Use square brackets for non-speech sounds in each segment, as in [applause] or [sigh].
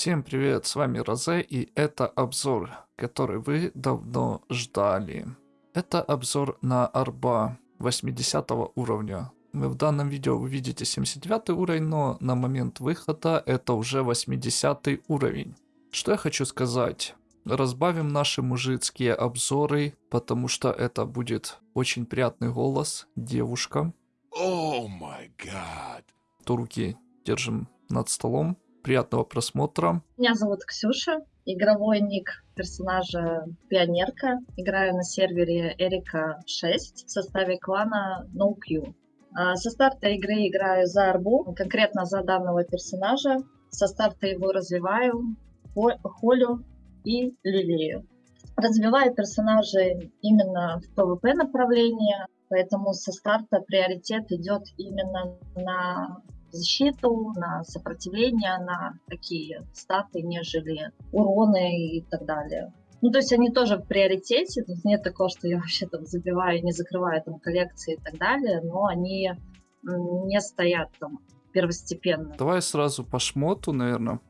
Всем привет, с вами Розе и это обзор, который вы давно ждали. Это обзор на арба 80 уровня. Вы в данном видео увидите 79 уровень, но на момент выхода это уже 80 уровень. Что я хочу сказать? Разбавим наши мужицкие обзоры, потому что это будет очень приятный голос, девушка. О май гад. То руки держим над столом. Приятного просмотра. Меня зовут Ксюша, игровой ник персонажа Пионерка. Играю на сервере Эрика 6 в составе клана NoQ. А, со старта игры играю за арбу, конкретно за данного персонажа. Со старта его развиваю, холю и лилею. Развиваю персонажей именно в PvP направлении, поэтому со старта приоритет идет именно на защиту, на сопротивление, на такие статы, нежели уроны и так далее. Ну, то есть они тоже в приоритете, тут нет такого, что я вообще там забиваю, не закрываю там коллекции и так далее, но они не стоят там первостепенно. Давай сразу по шмоту, наверное,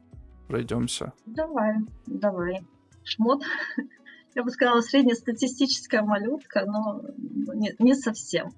пройдемся. Давай, давай. Шмот, [laughs] я бы сказала, среднестатистическая малютка, но не, не совсем.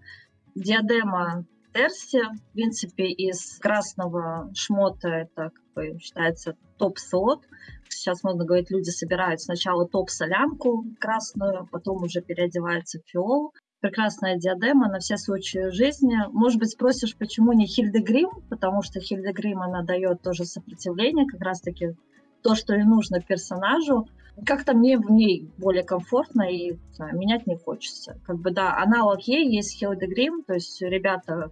Диадема Терси, в принципе, из красного шмота это как бы считается топ-слот. Сейчас, можно говорить, люди собирают сначала топ-солянку красную, потом уже переодеваются в фиол. Прекрасная диадема на все случаи жизни. Может быть, спросишь, почему не Хильдегрим? Потому что Хильдегрим, она дает тоже сопротивление, как раз-таки то, что и нужно персонажу. Как-то мне в ней более комфортно и знаю, менять не хочется. Как бы да, аналог ей есть Хилдегрим, то есть ребята,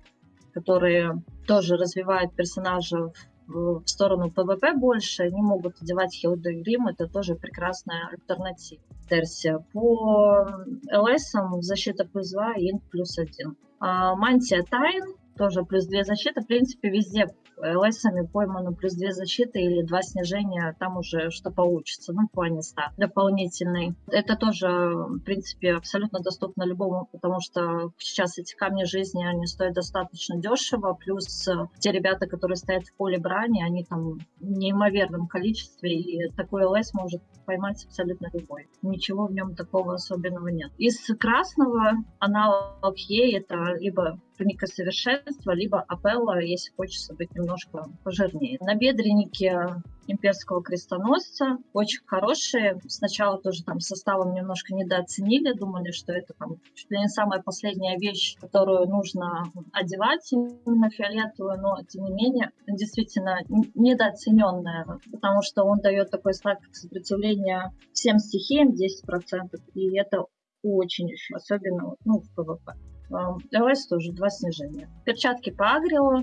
которые тоже развивают персонажа в сторону ПВП больше, они могут одевать Хилдегрим, это тоже прекрасная альтернатива. Версия. По ЛС защита плюс 2, инт плюс 1. А, мантия Тайн тоже плюс 2 защиты. В принципе, везде ЛСами поймано плюс 2 защиты или 2 снижения, там уже что получится, ну, в плане ста дополнительный. Это тоже, в принципе, абсолютно доступно любому, потому что сейчас эти камни жизни, они стоят достаточно дешево, плюс те ребята, которые стоят в поле брани, они там в неимоверном количестве, и такой ЛС может поймать абсолютно любой. Ничего в нем такого особенного нет. Из красного аналог Е это либо туника совершенства, либо апелла, если хочется быть немножко пожирнее. На бедреннике имперского крестоносца. Очень хорошие. Сначала тоже там составом немножко недооценили, думали, что это там чуть ли не самая последняя вещь, которую нужно одевать, именно фиолетовую, но тем не менее действительно недооцененная, потому что он дает такой знак сопротивления всем стихиям 10%, и это очень еще, особенно ну, в ПВП. ЛС тоже два снижения. Перчатки по агрио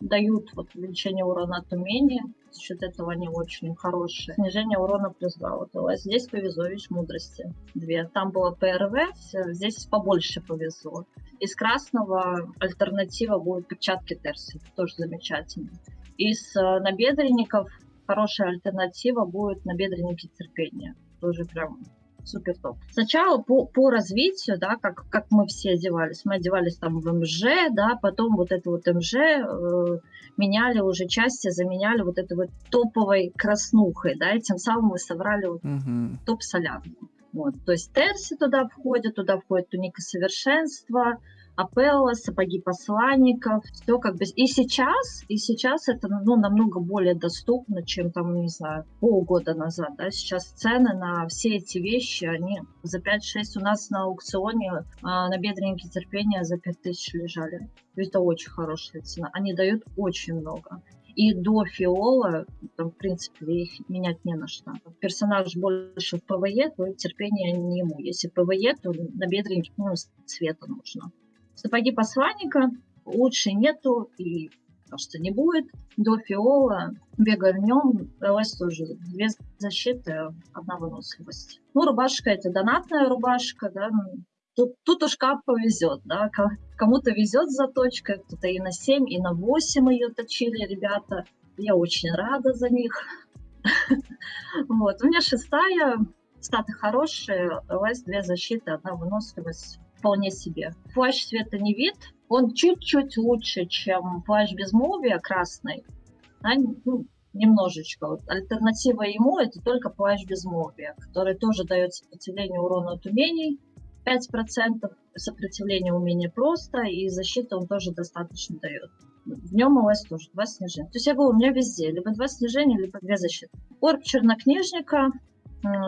дают вот увеличение урона от умения. За счет этого они очень хорошие. Снижение урона плюс 2. Вот ЛС. Здесь повезло, мудрости. Две. Там было ПРВ, здесь побольше повезло. Из красного альтернатива будет перчатки Терси. Тоже замечательно. Из э, набедренников хорошая альтернатива будет набедренники терпения. Тоже прям супер топ. Сначала по, по развитию, да, как, как мы все одевались. Мы одевались там в МЖ, да, потом вот это вот МЖ э, меняли уже части, заменяли вот этой вот топовой краснухой, да, и тем самым мы собрали вот угу. топ-солянку. Вот, то есть Терси туда входит, туда входит туника совершенства, Апелла, сапоги посланников, все как бы... И сейчас, и сейчас это ну, намного более доступно, чем там, не знаю, полгода назад, да, сейчас цены на все эти вещи, они за 5-6 у нас на аукционе а, набедренники терпения за 5000 лежали. Это очень хорошая цена. Они дают очень много. И до фиола, там, в принципе, их менять не на что. Персонаж больше в ПВЕ, то терпение не ему. Если ПВЕ, то набедренники ну, цвета нужно. Сапоги посланника лучше нету и кажется не будет. До фиола бегаю в нем, ЛС тоже две защиты, одна выносливость. Ну, рубашка это донатная рубашка, да, ну, Тут, тут уж как повезет, да, кому-то везет с заточкой, кто-то и на 7, и на 8 ее точили ребята. Я очень рада за них. [laughs] Вот, у меня шестая, статы хорошие, ЛС две защиты, одна выносливость вполне себе. Плащ цвета не вид, он чуть-чуть лучше, чем плащ безмолвия красный. Да, ну, немножечко. Вот альтернатива ему это только плащ безмолвия, который тоже дает сопротивление урону от умений 5%, сопротивление умения просто, и защиты он тоже достаточно дает. В нем ОС тоже два снижения. То есть я говорю, у меня везде либо два снижения, либо две защиты. Орб чернокнижника,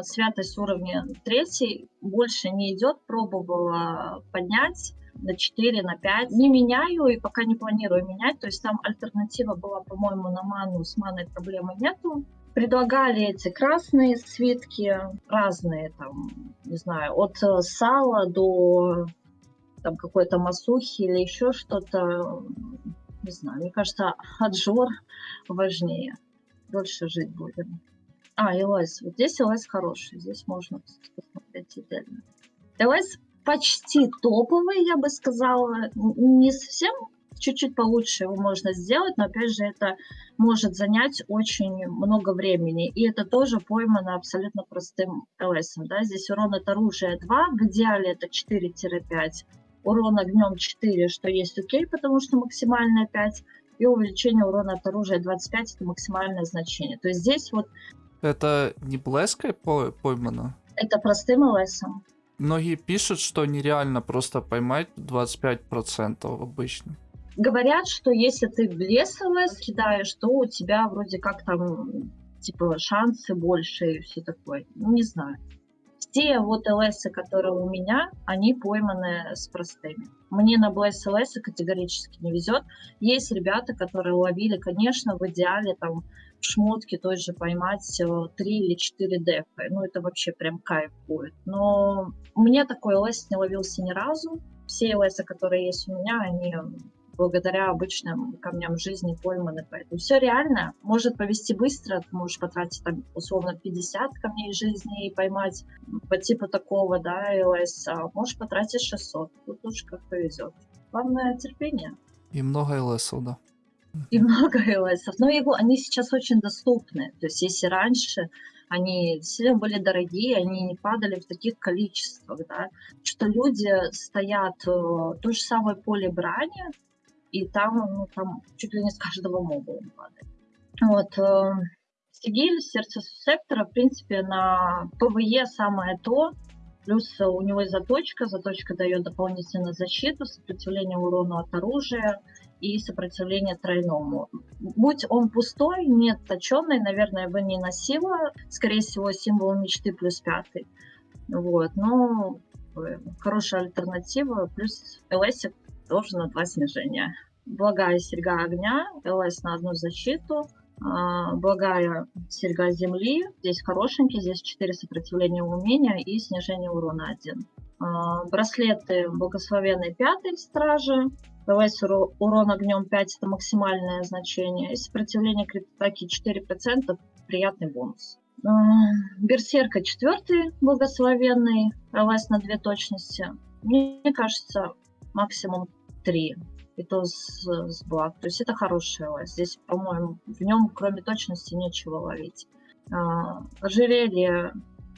святость уровня третий, больше не идет, пробовала поднять на 4, на 5. Не меняю и пока не планирую менять. То есть там альтернатива была, по-моему, на ману. С маной проблемы нету. Предлагали эти красные свитки, разные там, не знаю, от э, сала до там какой-то масухи или еще что-то. Не знаю, мне кажется, аджор важнее. Дольше жить будем. А, ЛС. Вот здесь ЛС хороший. Здесь можно посмотреть отдельно. ЛС почти топовый, я бы сказала. Не совсем чуть-чуть получше его можно сделать, но опять же это может занять очень много времени. И это тоже поймано абсолютно простым ЛС. Да? Здесь урон от оружия 2, в идеале это 4-5. Урон огнем 4, что есть окей, потому что максимальная 5. И увеличение урона от оружия 25 это максимальное значение. То есть здесь вот... Это не блеской поймано? Это простым ЛСом. Многие пишут, что нереально просто поймать 25% обычно. Говорят, что если ты в лесовое кидаешь, то у тебя вроде как там типа шансы больше и все такое. Ну, не знаю. Все вот ЛС, которые у меня, они пойманы с простыми. Мне на БС ЛС категорически не везет. Есть ребята, которые ловили, конечно, в идеале там шмотки той же поймать 3 или 4 дефа. Ну, это вообще прям кайф будет. Но мне такой ЛС не ловился ни разу. Все ЛС, которые есть у меня, они благодаря обычным камням жизни пойманы. Поэтому все реально. Может повести быстро, ты можешь потратить там условно 50 камней жизни и поймать по типу такого, да, ЛС, а можешь потратить 600. Тут уж как повезет. Главное терпение. И много ЛСов, да. И много ЛСов. Но его, они сейчас очень доступны. То есть если раньше они сильно были дорогие, они не падали в таких количествах, да, что люди стоят э, то же самое поле брани, и там, ну, там чуть ли не с каждого моба он падает. Вот. Э, Сигиль, сердце сектора, в принципе, на ПВЕ самое то, Плюс у него и заточка. Заточка дает дополнительную защиту, сопротивление урону от оружия и сопротивление тройному. Будь он пустой, не точенный, наверное, бы не носила. Скорее всего, символ мечты плюс пятый. Вот, но э, хорошая альтернатива. Плюс ЛС тоже на два снижения. Благая серьга огня, ЛС на одну защиту, а, благая серьга земли. Здесь хорошенький, здесь 4 сопротивления умения и снижение урона 1. А, браслеты благословенной пятой стражи. По ЛС урон огнем 5 это максимальное значение. И сопротивление крит атаки 4% приятный бонус. А, берсерка четвертый благословенный. По ЛС на 2 точности. Мне кажется, максимум 3 и то с, с благ. То есть это хорошая ОС. Здесь, по-моему, в нем кроме точности нечего ловить. А, ожерелье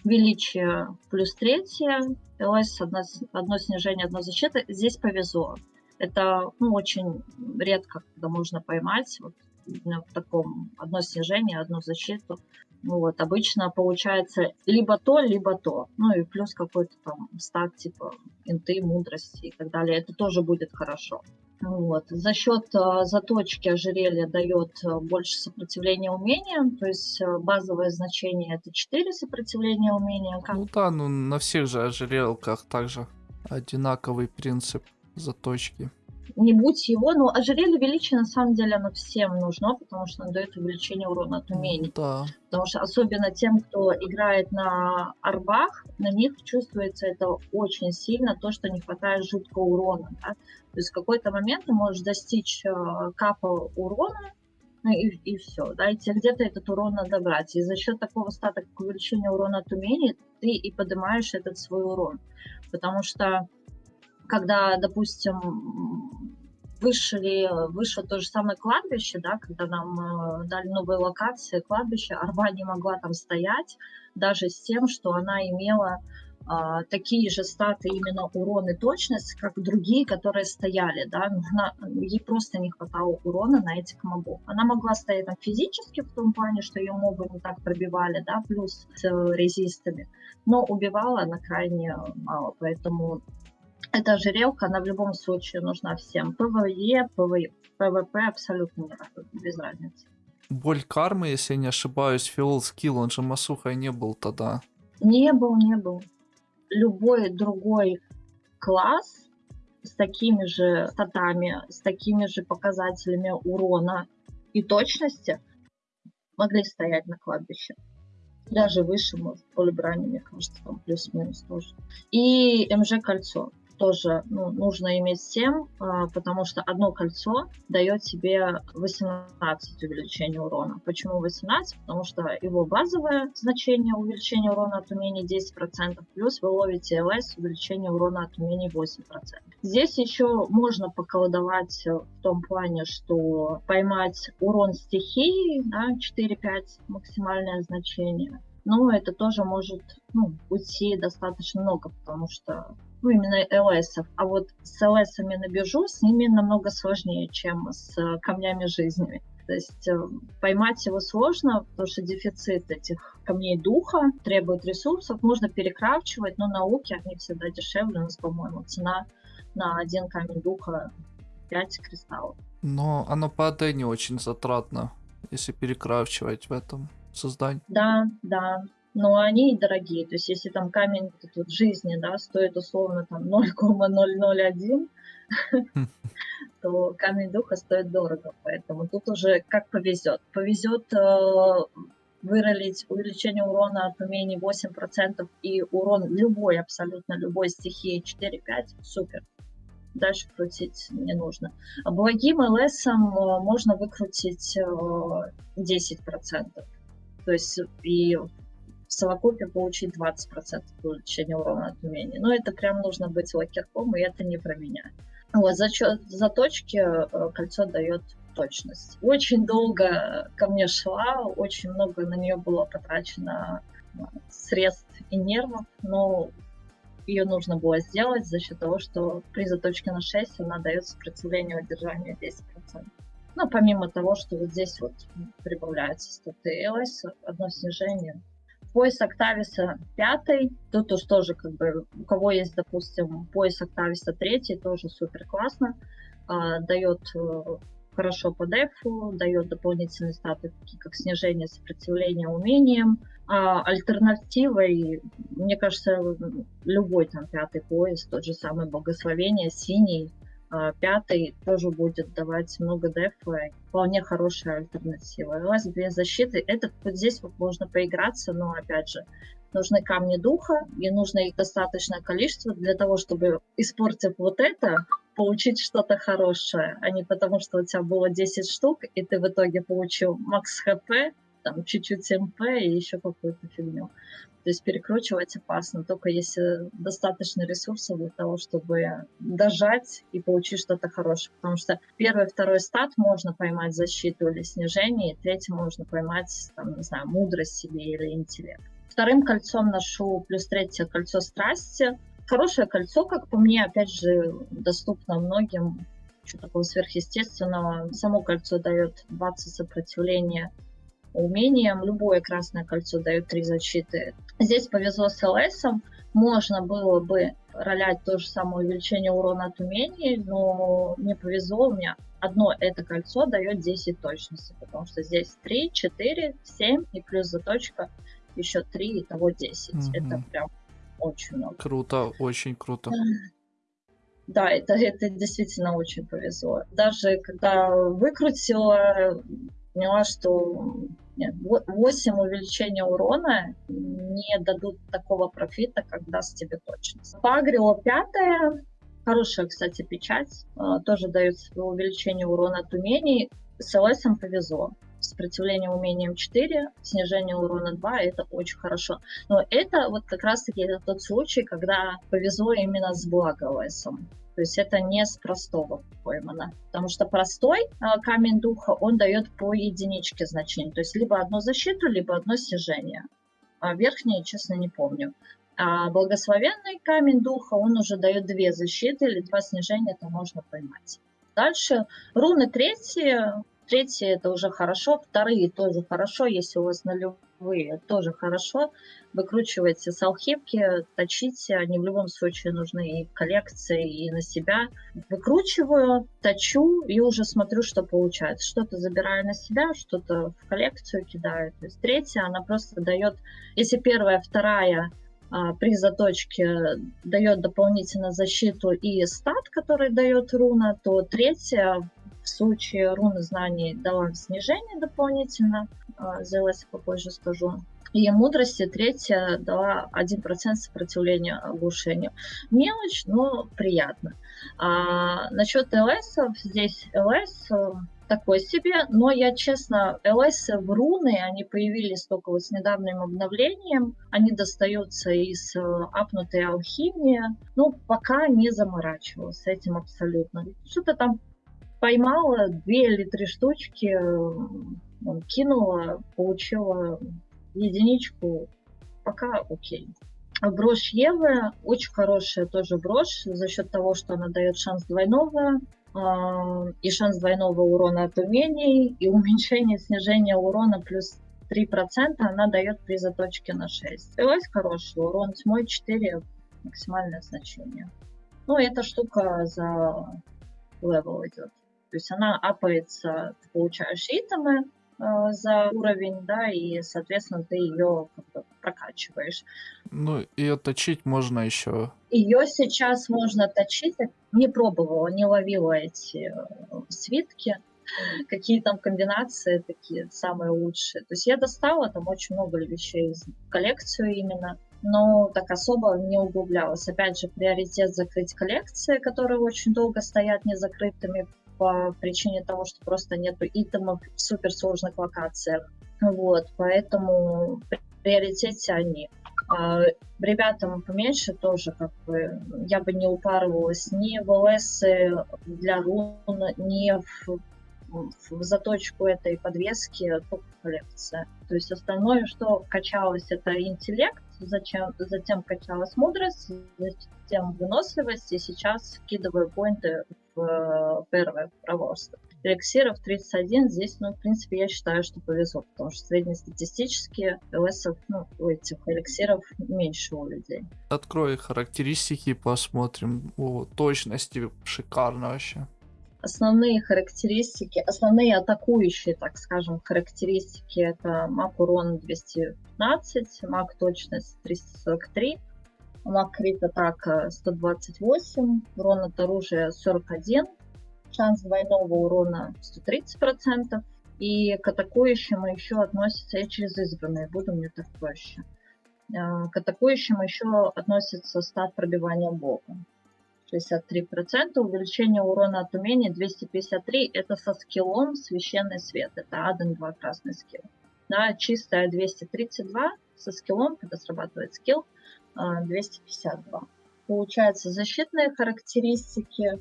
величие плюс третье, ЛС одно, одно снижение, одно защита. Здесь повезло. Это ну, очень редко, когда можно поймать вот, в таком одно снижение, одну защиту. Вот, обычно получается либо то, либо то. Ну и плюс какой-то там стак типа инты, мудрости и так далее. Это тоже будет хорошо. Вот. За счет э, заточки ожерелья дает э, больше сопротивления умения, то есть э, базовое значение это 4 сопротивления умения. Ну да, ну на всех же ожерелках также одинаковый принцип заточки не будь его, но ожерелье величия на самом деле оно всем нужно, потому что оно дает увеличение урона от умений. Да. Потому что особенно тем, кто играет на арбах, на них чувствуется это очень сильно, то, что не хватает жуткого урона. Да? То есть в какой-то момент ты можешь достичь э, капа урона, ну и, и все, да, и тебе где-то этот урон надо брать. И за счет такого стата, как увеличение урона от умений, ты и поднимаешь этот свой урон. Потому что когда, допустим, вышли, вышло то же самое кладбище, да, когда нам э, дали новые локации кладбища, Арба не могла там стоять, даже с тем, что она имела а, такие же статы именно урон и точность, как другие, которые стояли, да, она, ей просто не хватало урона на этих мобов. Она могла стоять там физически в том плане, что ее мобы не так пробивали, да, плюс с резистами, но убивала она крайне мало, поэтому эта ожерелка, она в любом случае нужна всем. ПВЕ, ПВП абсолютно без разницы. Боль кармы, если я не ошибаюсь, фиол скилл, он же Масухой не был тогда. Не был, не был любой другой класс с такими же статами, с такими же показателями урона и точности могли стоять на кладбище. Даже выше, может, поле брани, мне кажется, там плюс-минус тоже. И МЖ-кольцо тоже ну, нужно иметь 7, а, потому что одно кольцо дает тебе 18 увеличения урона. Почему 18? Потому что его базовое значение увеличения урона от умений 10%, плюс вы ловите ЛС увеличение урона от умений 8%. Здесь еще можно поколдовать в том плане, что поймать урон стихии, да, 4-5 максимальное значение, но это тоже может ну, уйти достаточно много, потому что ну, именно ЛС. А вот с ЛС на биржу с ними намного сложнее, чем с э, камнями жизни. То есть э, поймать его сложно, потому что дефицит этих камней духа требует ресурсов. Можно перекрафчивать, но науки они всегда дешевле. У нас, по-моему, цена на один камень духа 5 кристаллов. Но оно по не очень затратно, если перекрафчивать в этом создании. Да, да но они дорогие. То есть если там камень тут жизни, да, стоит условно там 0,001, [laughs] то камень духа стоит дорого. Поэтому тут уже как повезет. Повезет э, выролить увеличение урона от умений 8% и урон любой, абсолютно любой стихии 4-5, супер. Дальше крутить не нужно. А благим ЛСом э, можно выкрутить 10%. То есть и в совокупе получить 20% увеличения урона от умения. Но это прям нужно быть лакерком, и это не про меня. Вот, за, за точки э, кольцо дает точность. Очень долго ко мне шла, очень много на нее было потрачено э, средств и нервов, но ее нужно было сделать за счет того, что при заточке на 6 она дает сопротивление удержанию 10%. Ну, помимо того, что вот здесь вот прибавляется статы ЛС, одно снижение, пояс Октависа пятый, тут уж тоже как бы, у кого есть, допустим, пояс Октависа третий, тоже супер классно, а, дает э, хорошо по дефу, дает дополнительные статы, такие как снижение сопротивления умениям. А альтернативой, мне кажется, любой там пятый пояс, тот же самый Богословение, синий, пятый тоже будет давать много дефа, вполне хорошая альтернатива. ЛС без защиты, это вот здесь вот можно поиграться, но опять же, нужны камни духа, и нужно их достаточное количество для того, чтобы, испортив вот это, получить что-то хорошее, а не потому, что у тебя было 10 штук, и ты в итоге получил макс хп, там чуть-чуть МП и еще какую-то фигню. То есть перекручивать опасно, только если достаточно ресурсов для того, чтобы дожать и получить что-то хорошее. Потому что первый, второй стат можно поймать защиту или снижение, и третий можно поймать, там, не знаю, мудрость себе или интеллект. Вторым кольцом ношу плюс третье кольцо страсти. Хорошее кольцо, как по мне, опять же, доступно многим. Что такого сверхъестественного. Само кольцо дает 20 сопротивления умением. Любое красное кольцо дает три защиты. Здесь повезло с ЛС. Можно было бы ролять то же самое увеличение урона от умений, но не повезло. У меня одно это кольцо дает 10 точности, потому что здесь 3, 4, 7 и плюс заточка еще 3, итого 10. Угу. Это прям очень много. Круто, очень круто. Да, это, это действительно очень повезло. Даже когда выкрутила, поняла, что нет, 8 увеличения урона не дадут такого профита, как даст тебе точность. Пагрио пятая, хорошая, кстати, печать, а, тоже дает увеличение урона от умений. С ЛС повезло. Сопротивление умением 4, снижение урона 2, это очень хорошо. Но это вот как раз-таки тот случай, когда повезло именно с благовесом. То есть это не с простого поймано. Потому что простой э, камень духа, он дает по единичке значение. То есть либо одну защиту, либо одно снижение. А верхнее, честно, не помню. А благословенный камень духа, он уже дает две защиты или два снижения, это можно поймать. Дальше руны третьи, третьи это уже хорошо, вторые тоже хорошо, если у вас нулевые, тоже хорошо. Выкручивайте с алхимки, точите, они в любом случае нужны и в коллекции, и на себя. Выкручиваю, точу и уже смотрю, что получается. Что-то забираю на себя, что-то в коллекцию кидаю. То есть третья, она просто дает, если первая, вторая а, при заточке дает дополнительно защиту и стат, который дает руна, то третья в случае руны знаний дала снижение дополнительно, а, LS попозже скажу. И мудрости третья дала 1% сопротивления оглушению. Мелочь, но приятно. А насчет ЛС, здесь ЛС такой себе, но я честно, ЛС в руны, они появились только вот с недавним обновлением, они достаются из э, апнутой алхимии, ну, пока не заморачивалась этим абсолютно. Что-то там поймала, две или три штучки, э, кинула, получила единичку, пока окей. Брошь Евы очень хорошая тоже брошь за счет того, что она дает шанс двойного а, и шанс двойного урона от умений, и [laughs] уменьшение, снижение урона плюс 3% она дает при заточке на 6. Стрелась хороший, урон тьмой 4, максимальное значение. Ну, эта штука за level идет. То есть она апается, ты получаешь итемы, Э, за уровень, да, и, соответственно, ты ее как бы прокачиваешь. Ну, ее точить можно еще. Ее сейчас можно точить. Не пробовала, не ловила эти э, свитки. Какие там комбинации такие самые лучшие. То есть я достала там очень много вещей в коллекцию именно но так особо не углублялась. Опять же, приоритет закрыть коллекции, которые очень долго стоят незакрытыми по причине того, что просто нету итемов в суперсложных локациях. Вот, поэтому в приоритете они. А ребятам поменьше тоже, как бы, я бы не упарывалась ни в ЛС для рун, ни в, в заточку этой подвески, только коллекция. То есть основное, что качалось, это интеллект, зачем, затем качалась мудрость, затем выносливость, и сейчас скидываю поинты в э, первое проворство. Эликсиров 31 здесь, ну, в принципе, я считаю, что повезло, потому что среднестатистически ЛСов, ну, у этих эликсиров меньше у людей. Открой характеристики, посмотрим. О, точности шикарно вообще основные характеристики, основные атакующие, так скажем, характеристики это маг урон 215, маг точность 343, маг крит атака 128, урон от оружия 41, шанс двойного урона 130%, и к атакующим еще относятся, я через избранные буду, мне так проще. А, к атакующим еще относится стат пробивания бога. 63%, увеличение урона от умения 253, это со скиллом священный свет, это Аден 2 красный скилл. Да, чистая 232 со скиллом, когда срабатывает скилл, 252. А, Получается защитные характеристики,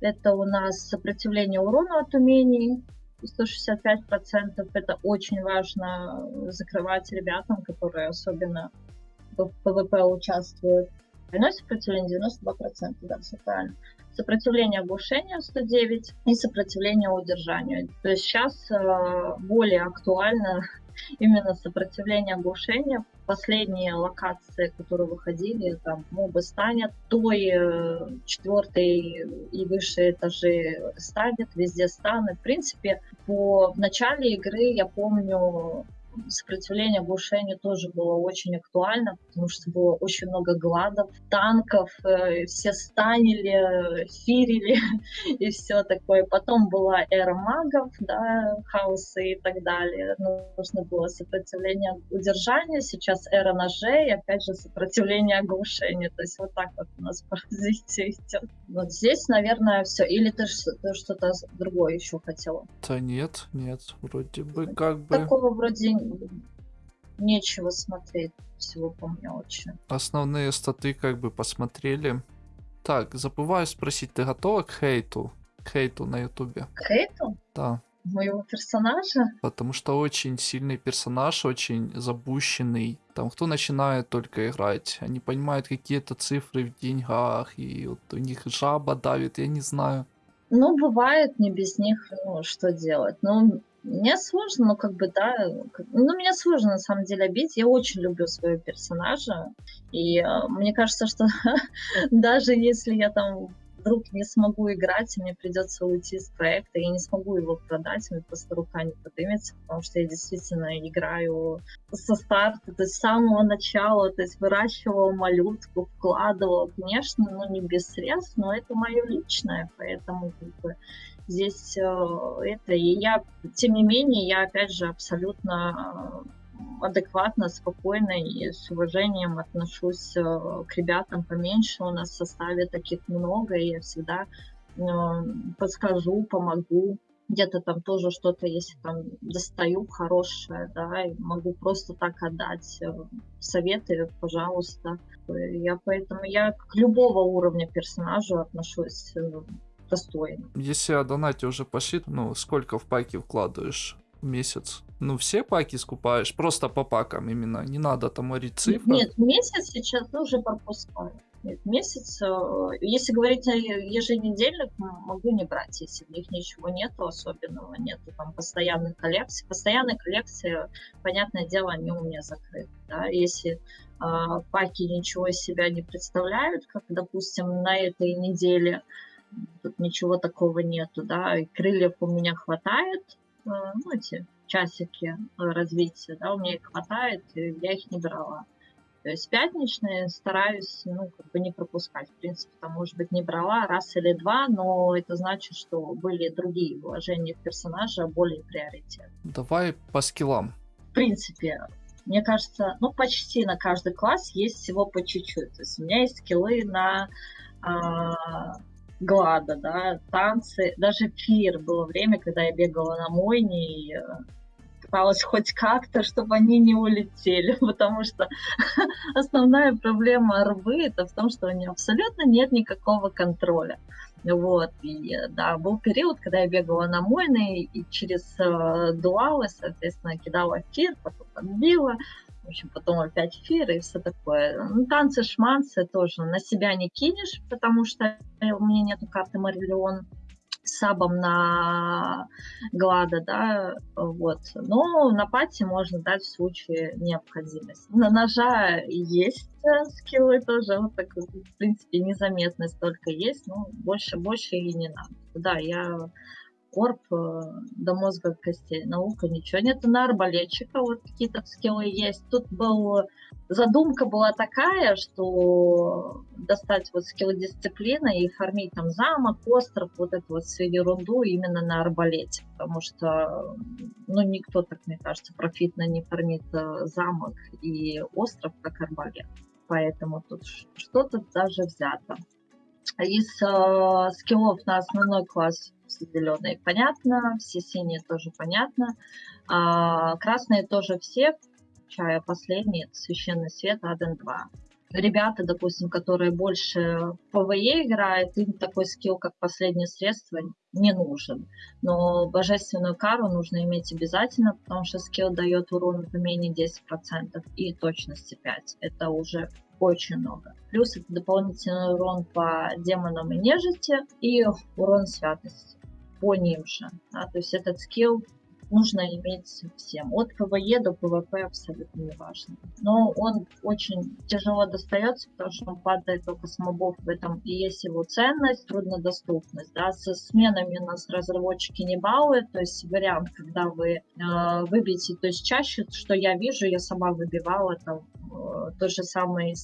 это у нас сопротивление урону от умений, 165%. Это очень важно закрывать ребятам, которые особенно в PvP участвуют. Двойное сопротивление 92%, да, все правильно. Сопротивление оглушению 109 и сопротивление удержанию. То есть сейчас э, более актуально именно сопротивление оглушения. Последние локации, которые выходили, там мобы станят, ToI э, четвертый и выше этажи станят, везде станят. В принципе, по в начале игры я помню сопротивление оглушению тоже было очень актуально, потому что было очень много гладов, танков, э, все станили, фирили [laughs] и все такое. Потом была эра магов, да, хаосы и так далее. Нужно было сопротивление удержания, сейчас эра ножей, опять же сопротивление оглушению. То есть вот так вот у нас [laughs] по развитию идет. Вот здесь, наверное, все. Или ты, ты что-то другое еще хотела? Да нет, нет, вроде бы как бы... Такого вроде нечего смотреть всего по мелочи. Основные статы как бы посмотрели. Так, забываю спросить, ты готова к хейту? К хейту на ютубе? К хейту? Да. моего персонажа. Потому что очень сильный персонаж, очень запущенный. Там кто начинает только играть, они понимают какие-то цифры в деньгах, и вот у них жаба давит, я не знаю. Ну, бывает, не без них, ну, что делать. Ну, мне сложно, ну, как бы, да, ну, мне сложно, на самом деле, обидеть. Я очень люблю своего персонажа, и э, мне кажется, что [laughs] даже если я там вдруг не смогу играть, мне придется уйти с проекта, я не смогу его продать, мне просто рука не поднимется, потому что я действительно играю со старта, то есть с самого начала, то есть выращивала малютку, вкладывала, конечно, ну не без средств, но это мое личное, поэтому как бы, здесь э, это, и я, тем не менее, я опять же абсолютно адекватно, спокойно и с уважением отношусь э, к ребятам поменьше. У нас в составе таких много, и я всегда э, подскажу, помогу. Где-то там тоже что-то, если там достаю хорошее, да, могу просто так отдать э, советы, пожалуйста. Я поэтому я к любого уровня персонажа отношусь достойно. Если о донате уже пошли, ну, сколько в паки вкладываешь в месяц? Ну, все паки скупаешь, просто по пакам именно. Не надо там морить цифры. Нет, месяц сейчас уже пропускаю. Нет, месяц, э, если говорить о еженедельных, могу не брать, если в них ничего нету особенного, нету там постоянных коллекций. Постоянные коллекции, понятное дело, они у меня закрыты. Да? Если э, паки ничего из себя не представляют, как, допустим, на этой неделе, тут ничего такого нету, да, и крыльев у меня хватает, э, ну, эти часики э, развития, да, у меня их хватает, и я их не брала. То есть пятничные стараюсь, ну, как бы не пропускать. В принципе, там, может быть, не брала раз или два, но это значит, что были другие вложения в персонажа более приоритет. Давай по скиллам. В принципе, мне кажется, ну, почти на каждый класс есть всего по чуть-чуть. То есть у меня есть скиллы на а, Глада, да, танцы, даже фир было время, когда я бегала на мойне и э, пыталась хоть как-то, чтобы они не улетели, [laughs] потому что [laughs] основная проблема рвы это в том, что у нее абсолютно нет никакого контроля. Вот, и да, был период, когда я бегала на мойны и через э, дуалы, соответственно, кидала фир, потом отбила, в общем, потом опять фир и все такое. Ну, танцы, шманцы тоже на себя не кинешь, потому что у меня нету карты Мариллион сабом на Глада, да, вот. Но на пати можно дать в случае необходимости. На ножа есть э, скиллы тоже, вот так, в принципе, незаметность только есть, но больше, больше и не надо. Да, я корп э, до мозга костей. Наука ничего нет. На арбалетчика вот какие-то скиллы есть. Тут был задумка была такая, что достать вот скиллы дисциплины и фармить там замок, остров, вот эту вот всю ерунду именно на арбалете. Потому что, ну, никто, так мне кажется, профитно не фармит э, замок и остров, как арбалет. Поэтому тут что-то даже взято. Из э, скиллов на основной класс все зеленые понятно, все синие тоже понятно, а, красные тоже все, включая последний, священный свет Аден 2. Ребята, допустим, которые больше в PvE играют, им такой скилл, как последнее средство, не нужен. Но божественную кару нужно иметь обязательно, потому что скилл дает урон по менее 10% и точности 5. Это уже очень много. Плюс это дополнительный урон по демонам и нежити и урон святости по ним же. Да? То есть этот скилл нужно иметь всем. От PvE до PvP абсолютно не важно. Но он очень тяжело достается, потому что он падает только с мобов. В этом и есть его ценность, труднодоступность. Да? Со сменами нас разработчики не балуют. То есть вариант, когда вы э, выбьете, то есть чаще, что я вижу, я сама выбивала там э, то же самое,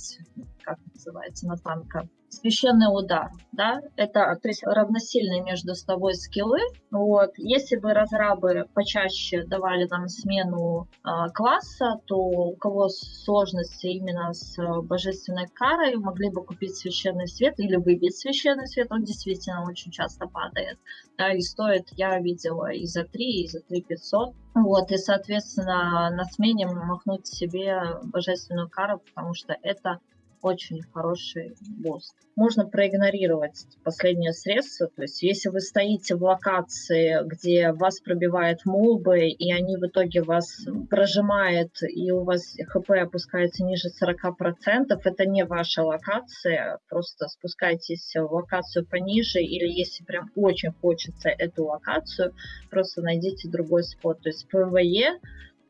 как называется, на танка священный удар, да, это, то есть равносильные между собой скиллы, вот, если бы разрабы почаще давали нам смену э, класса, то у кого сложности именно с э, божественной карой, могли бы купить священный свет или выбить священный свет, он действительно очень часто падает, да, и стоит, я видела и за 3, и за 3 500, вот, и, соответственно, на смене махнуть себе божественную кару, потому что это очень хороший буст. Можно проигнорировать последнее средство, то есть если вы стоите в локации, где вас пробивают мобы, и они в итоге вас прожимают, и у вас HP опускается ниже 40%, это не ваша локация, просто спускайтесь в локацию пониже, или если прям очень хочется эту локацию, просто найдите другой спот. То есть PvE,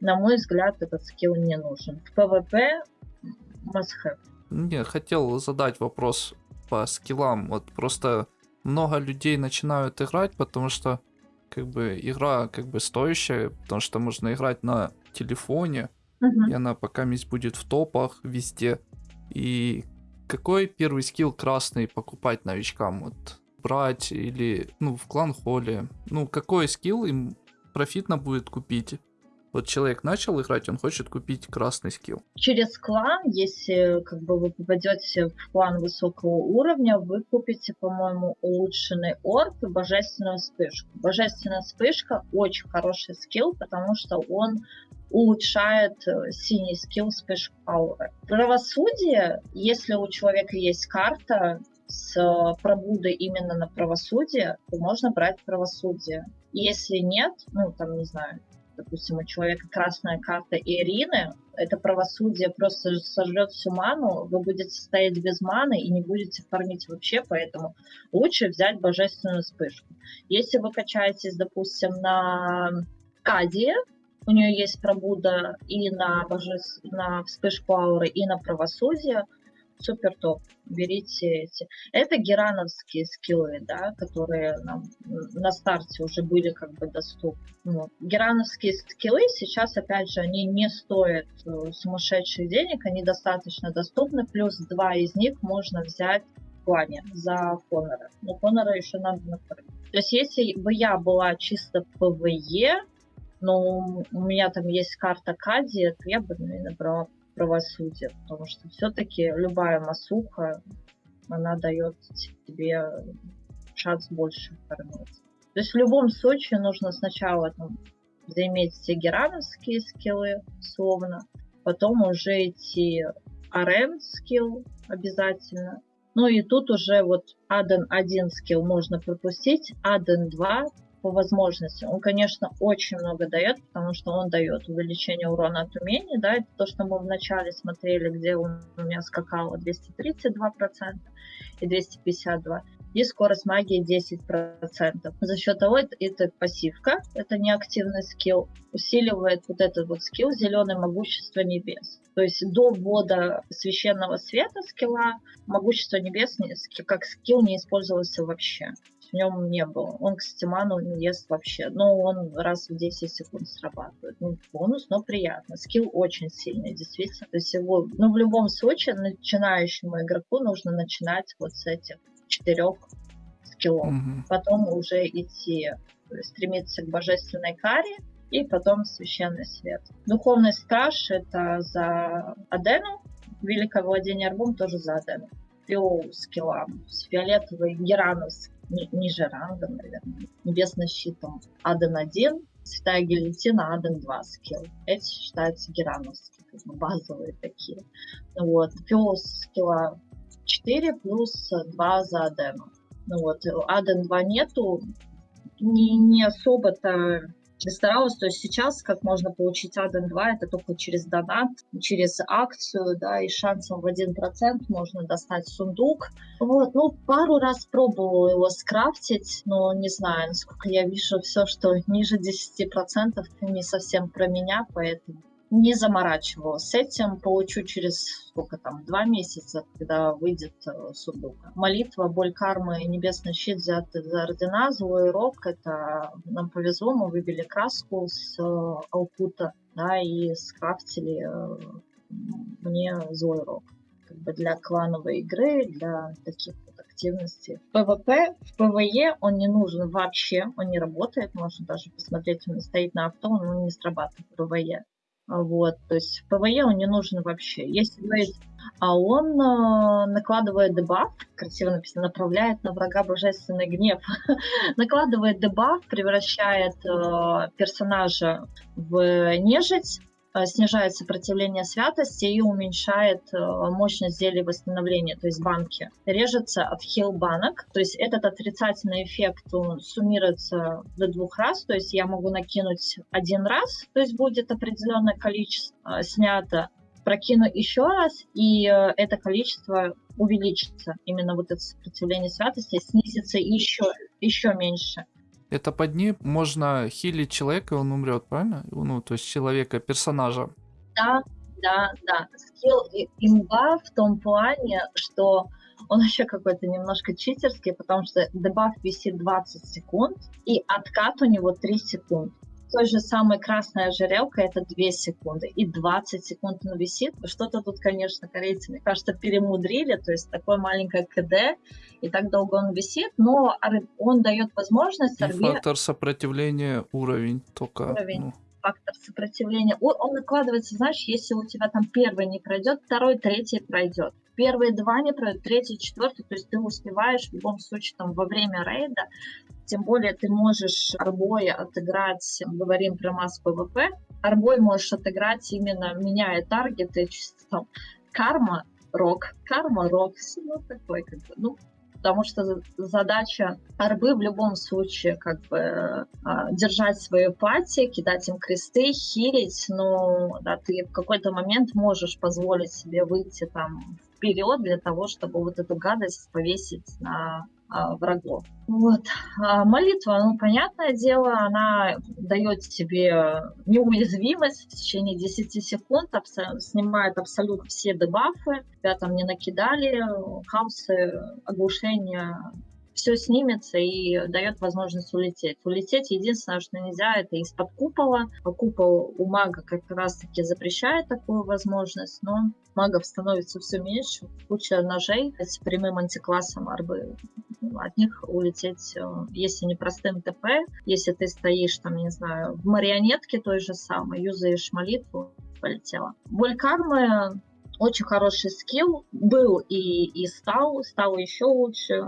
на мой взгляд, этот скилл не нужен. В PvP must have. Не, хотел задать вопрос по скиллам. Вот просто много людей начинают играть, потому что как бы игра как бы стоящая, потому что можно играть на телефоне, Мгм. и она пока месть будет в топах везде. И какой первый скилл красный покупать новичкам? Вот брать или, ну, в клан холле. Ну, какой скилл им профитно будет купить? Вот человек начал играть, он хочет купить красный скилл. Через клан, если как бы вы попадете в клан высокого уровня, вы купите, по-моему, улучшенный орб и божественную вспышку. Божественная вспышка очень хороший скилл, потому что он улучшает э, синий скилл вспышку ауры. Правосудие, если у человека есть карта с э, пробудой именно на правосудие, то можно брать правосудие. Если нет, ну там, не знаю, допустим, у человека красная карта Ирины, это правосудие просто сожрет всю ману, вы будете стоять без маны и не будете фармить вообще, поэтому лучше взять божественную вспышку. Если вы качаетесь, допустим, на Кадии, у нее есть пробуда и на, боже... на вспышку ауры, и на правосудие, супер топ. Берите эти. Это герановские скиллы, да, которые нам на старте уже были как бы доступны. Вот. Герановские скиллы сейчас, опять же, они не стоят э, сумасшедших денег, они достаточно доступны, плюс два из них можно взять в плане за Конора. Но Конора еще надо накрыть. То есть если бы я была чисто PvE, но у меня там есть карта Кади, то я бы, наверное, брала правосудие, потому что все-таки любая масуха, она дает тебе шанс больше фармить. То есть в любом случае нужно сначала там, заиметь все герановские скиллы, условно, потом уже идти RM скилл обязательно. Ну и тут уже вот Аден 1 скилл можно пропустить, Аден 2 по возможности. Он, конечно, очень много дает, потому что он дает увеличение урона от умений, да, это то, что мы вначале смотрели, где он у меня скакало 232% и 252%, и скорость магии 10%. За счет того, это, это пассивка, это неактивный скилл, усиливает вот этот вот скилл зеленое могущество небес. То есть до ввода священного света скилла могущество небес как скилл не использовался вообще в нем не было. Он, кстати, ману не ест вообще. Но он раз в 10 секунд срабатывает. Ну, бонус, но приятно. Скилл очень сильный, действительно. То есть его, ну, в любом случае, начинающему игроку нужно начинать вот с этих четырех скиллов. Мгм. Потом уже идти, есть стремиться к божественной каре, и потом священный свет. Духовный страж это за Адену, Великое владение арбом тоже за Адену. Скиллам. С фиолетовой ни- ниже рангом, наверное. Небесный щитом Аден 1, Святая гильотина Аден 2 скилл. Эти считаются герановские, базовые такие. Вот. Пиос скилла 4 плюс 2 за Адену. Ну вот. Аден 2 нету. Не, не особо-то старалась. То есть сейчас, как можно получить Аден 2, это только через донат, через акцию, да, и шансом в 1% можно достать сундук. Вот, ну, пару раз пробовала его скрафтить, но не знаю, насколько я вижу, все, что ниже 10% не совсем про меня, поэтому не заморачивалась с этим. Получу через сколько там, два месяца, когда выйдет э, сундук. Молитва, боль кармы, небесный щит взяты за ордена, злой рок. Это нам повезло, мы выбили краску с э, Алкута, да, и скрафтили э, мне злой рок. Как бы для клановой игры, для таких вот активностей. PvP, в PvE он не нужен вообще, он не работает. Можно даже посмотреть, он стоит на авто, он не срабатывает в PvE. Вот, то есть PvE он не нужен вообще. Если говорить, а он э, накладывает дебаф, красиво написано, направляет на врага божественный гнев, [laughs] накладывает дебаф, превращает э, персонажа в нежить, снижает сопротивление святости и уменьшает э, мощность зелий восстановления, то есть банки. Режется от хил банок, то есть этот отрицательный эффект он суммируется до двух раз, то есть я могу накинуть один раз, то есть будет определенное количество снято, прокину еще раз, и это количество увеличится. Именно вот это сопротивление святости снизится еще, еще меньше. Это под ним можно хилить человека, и он умрет, правильно? Ну, то есть человека, персонажа. Да, да, да. Скилл имба в том плане, что он вообще какой-то немножко читерский, потому что дебаф висит 20 секунд, и откат у него 3 секунды той же самой красная ожерелка это 2 секунды, и 20 секунд он висит. Что-то тут, конечно, корейцы, мне кажется, перемудрили, то есть такое маленькое КД, и так долго он висит, но он дает возможность... И фактор сопротивления уровень только... Уровень. Ну фактор сопротивления. Он накладывается, знаешь, если у тебя там первый не пройдет, второй, третий пройдет. Первые два не пройдут, третий, четвертый, то есть ты успеваешь в любом случае там во время рейда тем более ты можешь арбой отыграть, говорим про mass PvP, арбой можешь отыграть именно меняя таргеты, чисто там карма, рок, карма, рок, ну такой как бы, ну потому что задача арбы в любом случае как бы а, держать свою пати, кидать им кресты, хилить, но да, ты в какой-то момент можешь позволить себе выйти там вперед для того, чтобы вот эту гадость повесить на врагов. Вот. А молитва, ну, понятное дело, она дает тебе неуязвимость в течение 10 секунд, абсо- снимает абсолютно все дебафы, тебя там не накидали, хаосы, оглушения, все снимется и дает возможность улететь. Улететь единственное, что нельзя, это из-под купола. Купол у мага как раз-таки запрещает такую возможность, но магов становится все меньше. Куча ножей с прямым антиклассом арбы от них улететь, э, если не простым ТП, если ты стоишь там, не знаю, в марионетке той же самой, юзаешь молитву, полетела. Боль кармы очень хороший скилл был и, и стал, стал еще лучше,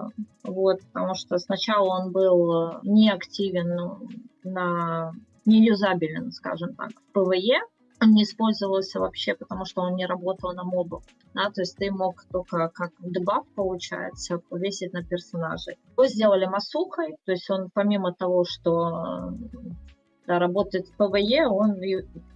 вот, потому что сначала он был э, неактивен на неюзабелен, скажем так, в PvE, он не использовался вообще, потому что он не работал на мобов. Да, то есть ты мог только как дебаф, получается, повесить на персонажей. Его сделали масухой, то есть он помимо того, что да, работает в PvE, он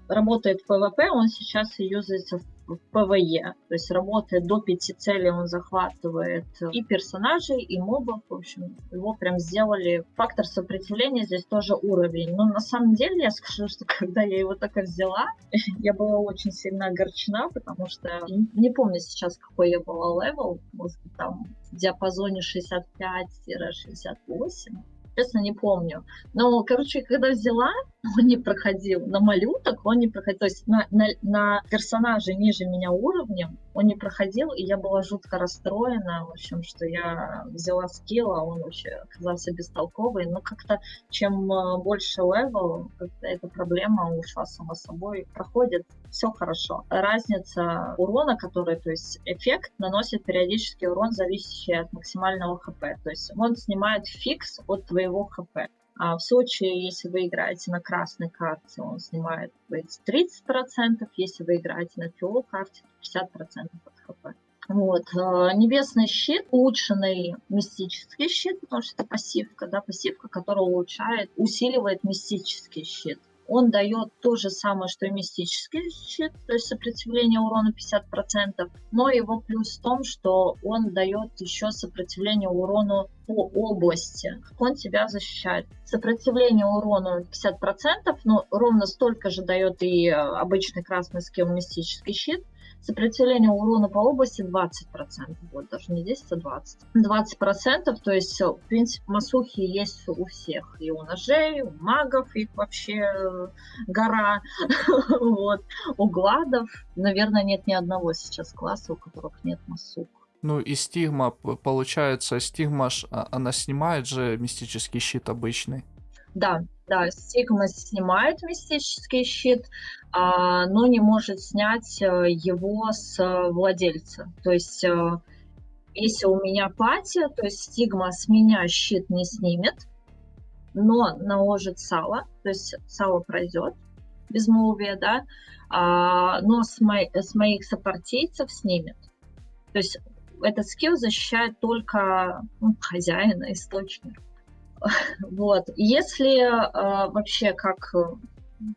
работает в PvP, он сейчас и юзается в в PvE. То есть работает до пяти целей, он захватывает и персонажей, и мобов. В общем, его прям сделали. Фактор сопротивления здесь тоже уровень. Но на самом деле я скажу, что [laughs] когда я его только взяла, [laughs] я была очень сильно огорчена, потому что не помню сейчас, какой я была level. Может быть, там в диапазоне 65-68 честно не помню. Но, короче, когда взяла, [laughs] он не проходил. На малюток он не проходил. То есть на, на, на персонажей ниже меня уровнем он не проходил, и я была жутко расстроена, в общем, что я взяла скилл, а он вообще оказался бестолковый. Но как-то чем э, больше level, эта проблема ушла сама собой. Проходит, все хорошо. Разница урона, который, то есть эффект, наносит периодический урон, зависящий от максимального HP. То есть он снимает фикс от твоего HP. А в случае, если вы играете на красной карте, он снимает 30%, если вы играете на фиол карте, 50% от хп. Вот. Э, небесный щит, улучшенный мистический щит, потому что это пассивка, да, пассивка, которая улучшает, усиливает мистический щит. Он дает то же самое, что и мистический щит, то есть сопротивление урону 50%, но его плюс в том, что он дает еще сопротивление урону по области. Он тебя защищает. Сопротивление урону 50%, но ровно столько же дает и обычный красный скилл мистический щит. Сопротивление урона по области 20%, вот даже не 10, а 20. 20%, то есть, в принципе, масухи есть у всех. И у ножей, у магов их вообще э, гора. [laughs] вот. У гладов, наверное, нет ни одного сейчас класса, у которых нет масух. Ну и стигма, получается, стигма, а, она снимает же мистический щит обычный. Да, да, стигма снимает мистический щит, а, но не может снять э, его с э, владельца. То есть, э, если у меня пати, то есть стигма с меня щит не снимет, но наложит сало, то есть сало пройдет, безмолвие, да, а, но с, мо с моих сопартийцев снимет. То есть этот скилл защищает только ну, хозяина, источник. [laughs] Вот. Если э, вообще как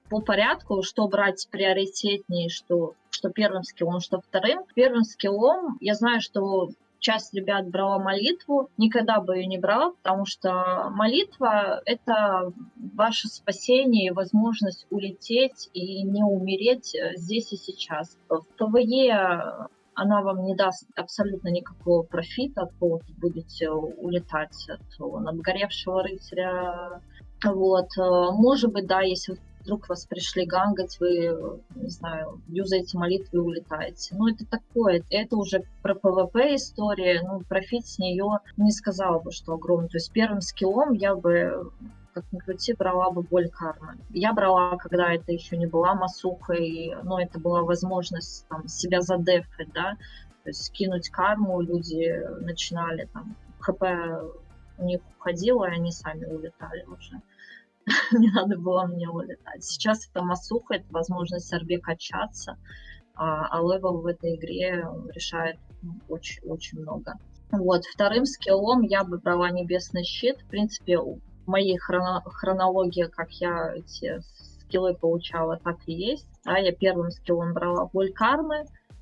по порядку, что брать приоритетнее, что, что первым скиллом, что вторым. Первым скиллом я знаю, что часть ребят брала молитву, никогда бы ее не брала, потому что молитва — это ваше спасение и возможность улететь и не умереть э, здесь и сейчас. В PvE она вам не даст абсолютно никакого профита, от кого вы будете улетать, от обгоревшего рыцаря. Вот. Э, может быть, да, если вдруг вас пришли ганкать, вы, не знаю, юзаете молитву и улетаете. Ну, это такое, это уже про PvP история, ну, профит с нее не сказала бы, что огромный. То есть первым скиллом я бы как ни крути, брала бы боль кармы. Я брала, когда это еще не была масухой, но это была возможность там, себя задефать, да, то есть скинуть карму, люди начинали там, HP у них уходило, и они сами улетали уже. [laughs] не надо было мне улетать. Сейчас это масуха, это возможность RB качаться, а, а level в этой игре решает очень-очень ну, много. Вот, вторым скиллом я бы брала Небесный щит. В принципе, моей хроно хронологии, как я эти скиллы получала, так и есть. А я первым скиллом брала боль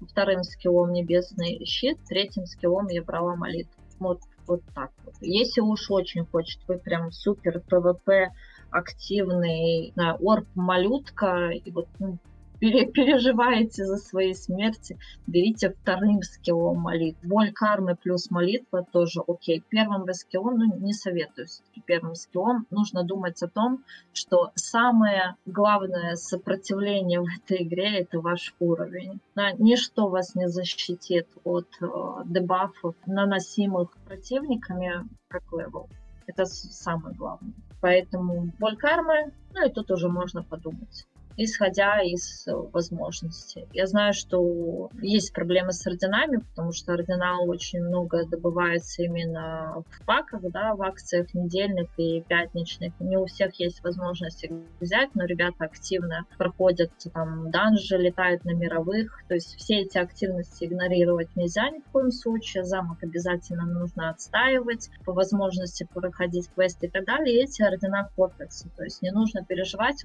вторым скиллом Небесный щит, третьим скиллом я брала молитву. Вот, вот так вот. Если уж очень хочет, вы прям супер PvP активный орб-малютка, и вот ну, переживаете за свои смерти, берите вторым скиллом молитву. Боль кармы плюс молитва тоже окей. Первым скиллом, ну, не советую все-таки первым скиллом. Нужно думать о том, что самое главное сопротивление в этой игре – это ваш уровень. Да, ничто вас не защитит от э, дебафов, наносимых противниками, как левел. Это самое главное. Поэтому боль кармы, ну и тут уже можно подумать исходя из э, возможностей. Я знаю, что есть проблемы с орденами, потому что ордена очень много добывается именно в паках, да, в акциях недельных и пятничных. Не у всех есть возможность их взять, но ребята активно проходят там данжи, летают на мировых. То есть все эти активности игнорировать нельзя ни в коем случае. Замок обязательно нужно отстаивать, по возможности проходить квесты и так далее. И эти ордена копятся. То есть не нужно переживать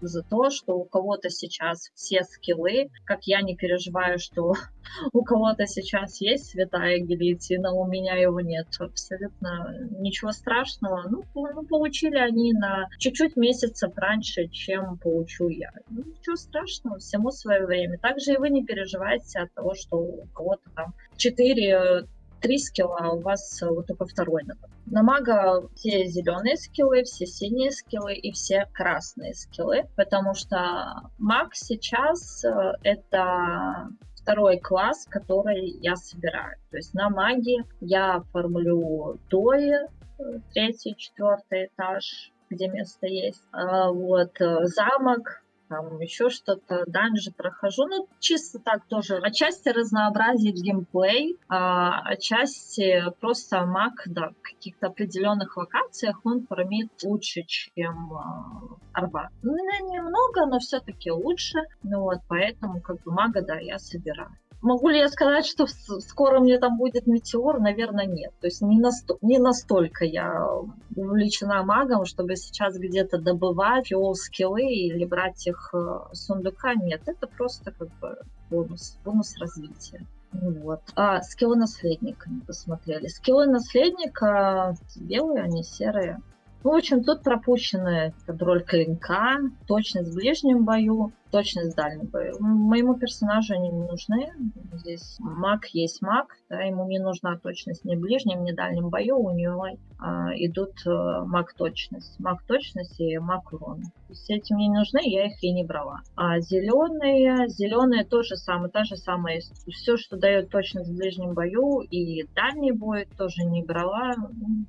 за то, что у кого-то сейчас все скиллы, как я не переживаю, что [laughs] у кого-то сейчас есть святая гильотина, у меня его нет. Абсолютно ничего страшного. Ну, ну получили они на чуть-чуть месяцев раньше, чем получу я. Ну, ничего страшного, всему свое время. Также и вы не переживайте от того, что у кого-то там 4 три скилла, а у вас э, вот только второй например. На мага все зеленые скиллы, все синие скиллы и все красные скиллы, потому что маг сейчас э, это второй класс, который я собираю. То есть на маге я формулю дои, э, третий, четвертый этаж, где место есть. А вот замок, там еще что-то, данжи прохожу. Ну, чисто так тоже. Отчасти разнообразить геймплей, а отчасти просто маг, да, в каких-то определенных локациях он фармит лучше, чем а, арба. Ну, немного, но все-таки лучше. Ну вот, поэтому как бы мага, да, я собираю. Могу ли я сказать, что скоро мне там будет метеор? Наверное, нет. То есть не, насто- не настолько я увлечена магом, чтобы сейчас где-то добывать скиллы или брать их э, с сундука. Нет, это просто как бы бонус, бонус развития. Вот. А скиллы наследника не посмотрели. Скиллы наследника белые, они серые. Ну, в общем, тут пропущены контроль клинка, точность в ближнем бою, точность в дальнем бою. Моему персонажу они не нужны. Здесь маг есть маг, да, ему не нужна точность ни в ближнем, ни в дальнем бою. У него а, идут а, маг точность. Маг точность и маг урон. Все эти мне не нужны, я их и не брала. А зеленые, зеленые тоже самое, та же самая. Все, что дает точность в ближнем бою и дальний бой, тоже не брала.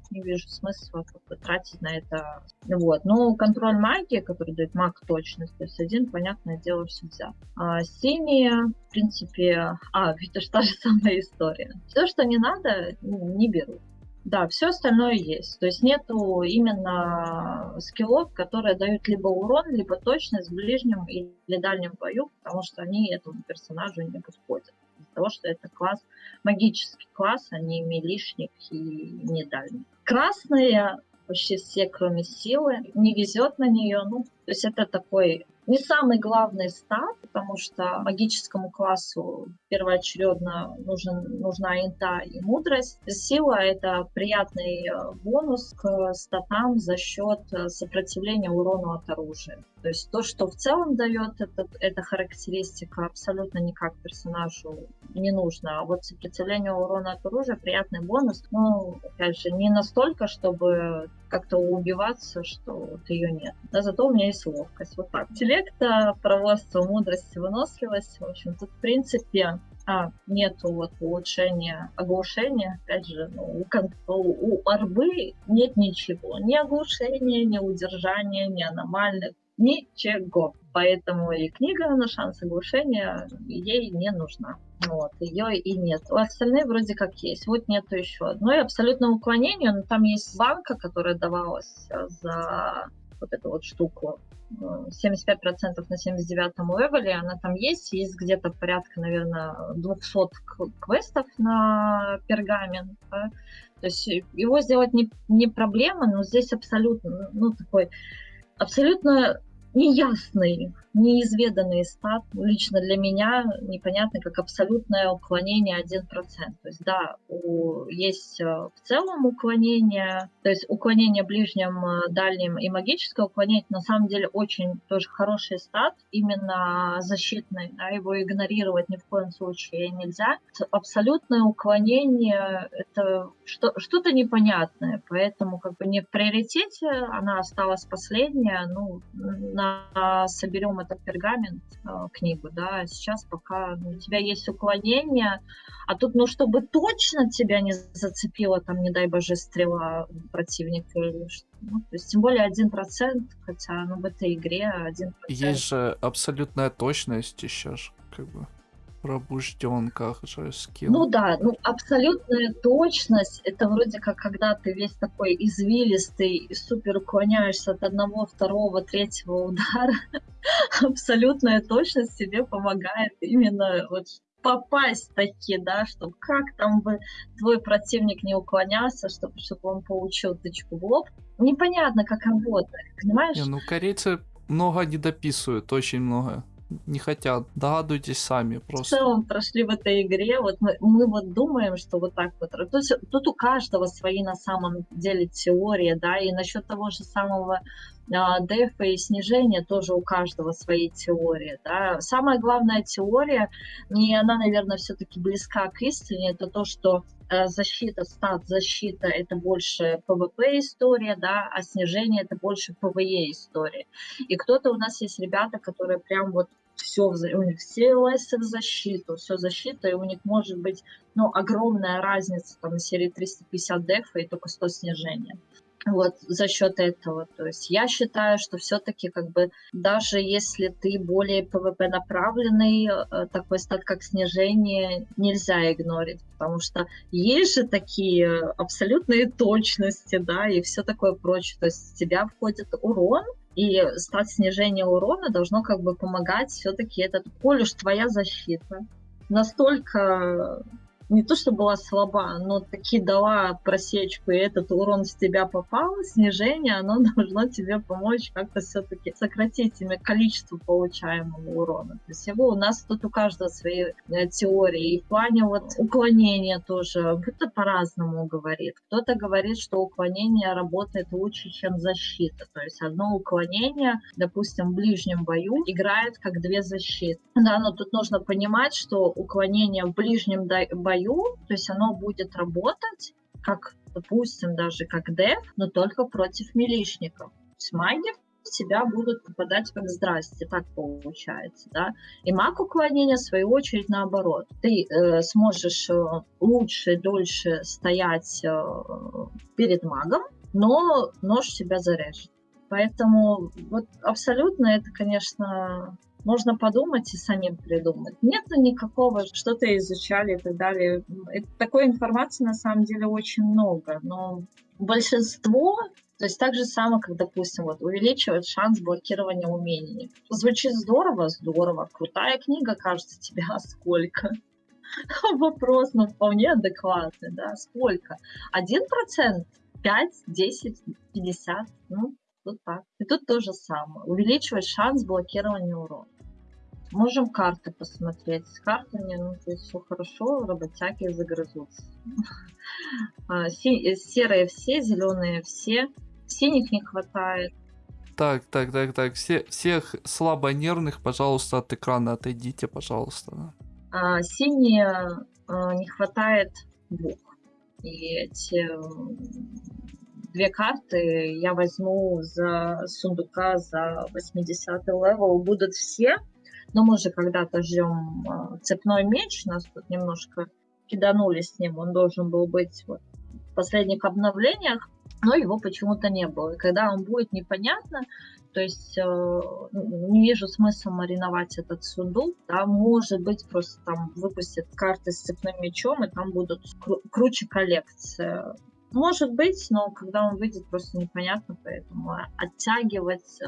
Не вижу смысла как бы, тратить на это. Вот. Но контроль магии, который дает маг точность, то есть один, понятное дело, все взял. А синие, в принципе, а, [laughs] это же та же самая история. Все, что не надо, не беру. Да, все остальное есть. То есть нету именно скиллов, которые дают либо урон, либо точность в ближнем или дальнем бою, потому что они этому персонажу не подходят. Из-за того, что это класс, магический класс, а не милишник и не дальний. Красные почти все, кроме силы, не везет на нее. Ну, то есть это такой не самый главный стат, потому что магическому классу первоочередно нужен, нужна инта и мудрость. Сила — это приятный э, бонус к статам за счет э, сопротивления урону от оружия. То есть то, что в целом дает этот, эта характеристика, абсолютно никак персонажу не нужно. А вот сопротивление урона от оружия приятный бонус. Ну, опять же, не настолько, чтобы как-то убиваться, что вот ее нет. Да, зато у меня есть ловкость. Вот так. Интеллекта, проворство, мудрость, выносливость. В общем, тут, в принципе, а, нету вот улучшения оглушения. Опять же, ну, у, у, арбы нет ничего. Ни оглушения, ни удержания, ни аномальных ничего. Поэтому и книга на шанс оглушения ей не нужна. Вот, ее и нет. У остальные вроде как есть. Вот нету еще одной. Абсолютно уклонению, но там есть банка, которая давалась за вот эту вот штуку. 75% на 79 левеле, она там есть, есть где-то порядка, наверное, 200 квестов на пергамент, да? то есть его сделать не, не проблема, но здесь абсолютно, ну, такой абсолютно неясный, неизведанный стат. Лично для меня непонятно, как абсолютное уклонение 1%. То есть, да, у, есть э, в целом уклонение, то есть уклонение ближнем, э, дальним и магическое уклонение, на самом деле очень тоже хороший стат, именно защитный, да, его игнорировать ни в коем случае нельзя. Абсолютное уклонение — это что, что-то непонятное, поэтому как бы не в приоритете, она осталась последняя, ну, на, соберем этот пергамент, э, книгу, да, сейчас пока ну, у тебя есть уклонение, а тут, ну, чтобы точно тебя не зацепила, там, не дай боже, стрела противника или что ну, то есть, тем более один процент, хотя, ну, в этой игре один Есть же абсолютная точность еще ж, как бы пробужденках же скилл. Ну да, ну абсолютная точность, это вроде как когда ты весь такой извилистый и супер уклоняешься от одного, второго, третьего удара. [laughs] Абсолютная точность тебе помогает именно вот попасть таки, да, чтобы как там бы твой противник не уклонялся, чтобы, чтобы он получил тычку в лоб. Непонятно, как работает, понимаешь? Не, ну корейцы много не дописывают, очень много не хотят. Догадывайтесь сами просто. В целом прошли в этой игре, вот мы, мы вот думаем, что вот так вот. То есть тут у каждого свои на самом деле теории, да, и насчет того же самого а, дефа и снижения тоже у каждого свои теории. Да. Самая главная теория, и она, наверное, все-таки близка к истине, это то, что защита, стат защита это больше PvP история, да, а снижение это больше PvE история. И кто-то у нас есть ребята, которые прям вот все, у них все лесы в защиту, все защита, и у них может быть ну, огромная разница там, на серии 350 дефа и только 100 снижения вот за счет этого. То есть я считаю, что все-таки как бы даже если ты более PvP направленный, э, такой стат как снижение нельзя игнорить, потому что есть же такие абсолютные точности, да, и все такое прочее. То есть в тебя входит урон, и стат снижения урона должно как бы помогать все-таки этот, коль уж твоя защита настолько не то, что была слаба, но таки дала просечку, и этот урон с тебя попал, снижение, оно [laughs] должно тебе помочь как-то все-таки сократить количество получаемого урона. То есть его у нас тут у каждого свои э, теории. И в плане вот уклонения тоже, кто-то по-разному говорит. Кто-то говорит, что уклонение работает лучше, чем защита. То есть одно уклонение, допустим, в ближнем бою играет как две защиты. Да, но тут нужно понимать, что уклонение в ближнем бою бою, то есть оно будет работать, как, допустим, даже как деф, но только против милишников. То есть маги в себя будут попадать как здрасте, так получается, да. И маг уклонения, в свою очередь, наоборот. Ты э, сможешь э, лучше, дольше стоять э, перед магом, но нож тебя зарежет. Поэтому вот абсолютно это, конечно, Можно подумать и самим придумать. Нет никакого, что-то изучали и так далее. Это, такой информации на самом деле очень много, но большинство то есть так же самое, как, допустим, вот, увеличивать шанс блокирования умений. Звучит здорово, здорово. Крутая книга, кажется, тебе, а сколько? [laughs] Вопрос, ну, вполне адекватный, да, сколько? Один процент? Пять, десять, пятьдесят? Ну, тут так. И тут то же самое. Увеличивать шанс блокирования урона. Можем карты посмотреть. С картами, ну, то есть все хорошо, работяги загрызутся. [laughs] А, серые все, зеленые все. Синих не хватает. Так, так, так, так. Все, всех слабонервных, пожалуйста, от экрана отойдите, пожалуйста. А, синие а, не хватает двух. И эти две карты я возьму за сундука за 80 level. Будут все, но мы же когда-то ждем а, цепной меч. Нас тут немножко киданули с ним. Он должен был быть вот в последних обновлениях но его почему-то не было. И когда он будет, непонятно. То есть э, не вижу смысла мариновать этот сундук. Да, может быть, просто там выпустят карты с цепным мечом, и там будут кру- круче коллекции. Может быть, но когда он выйдет, просто непонятно, поэтому оттягивать, э,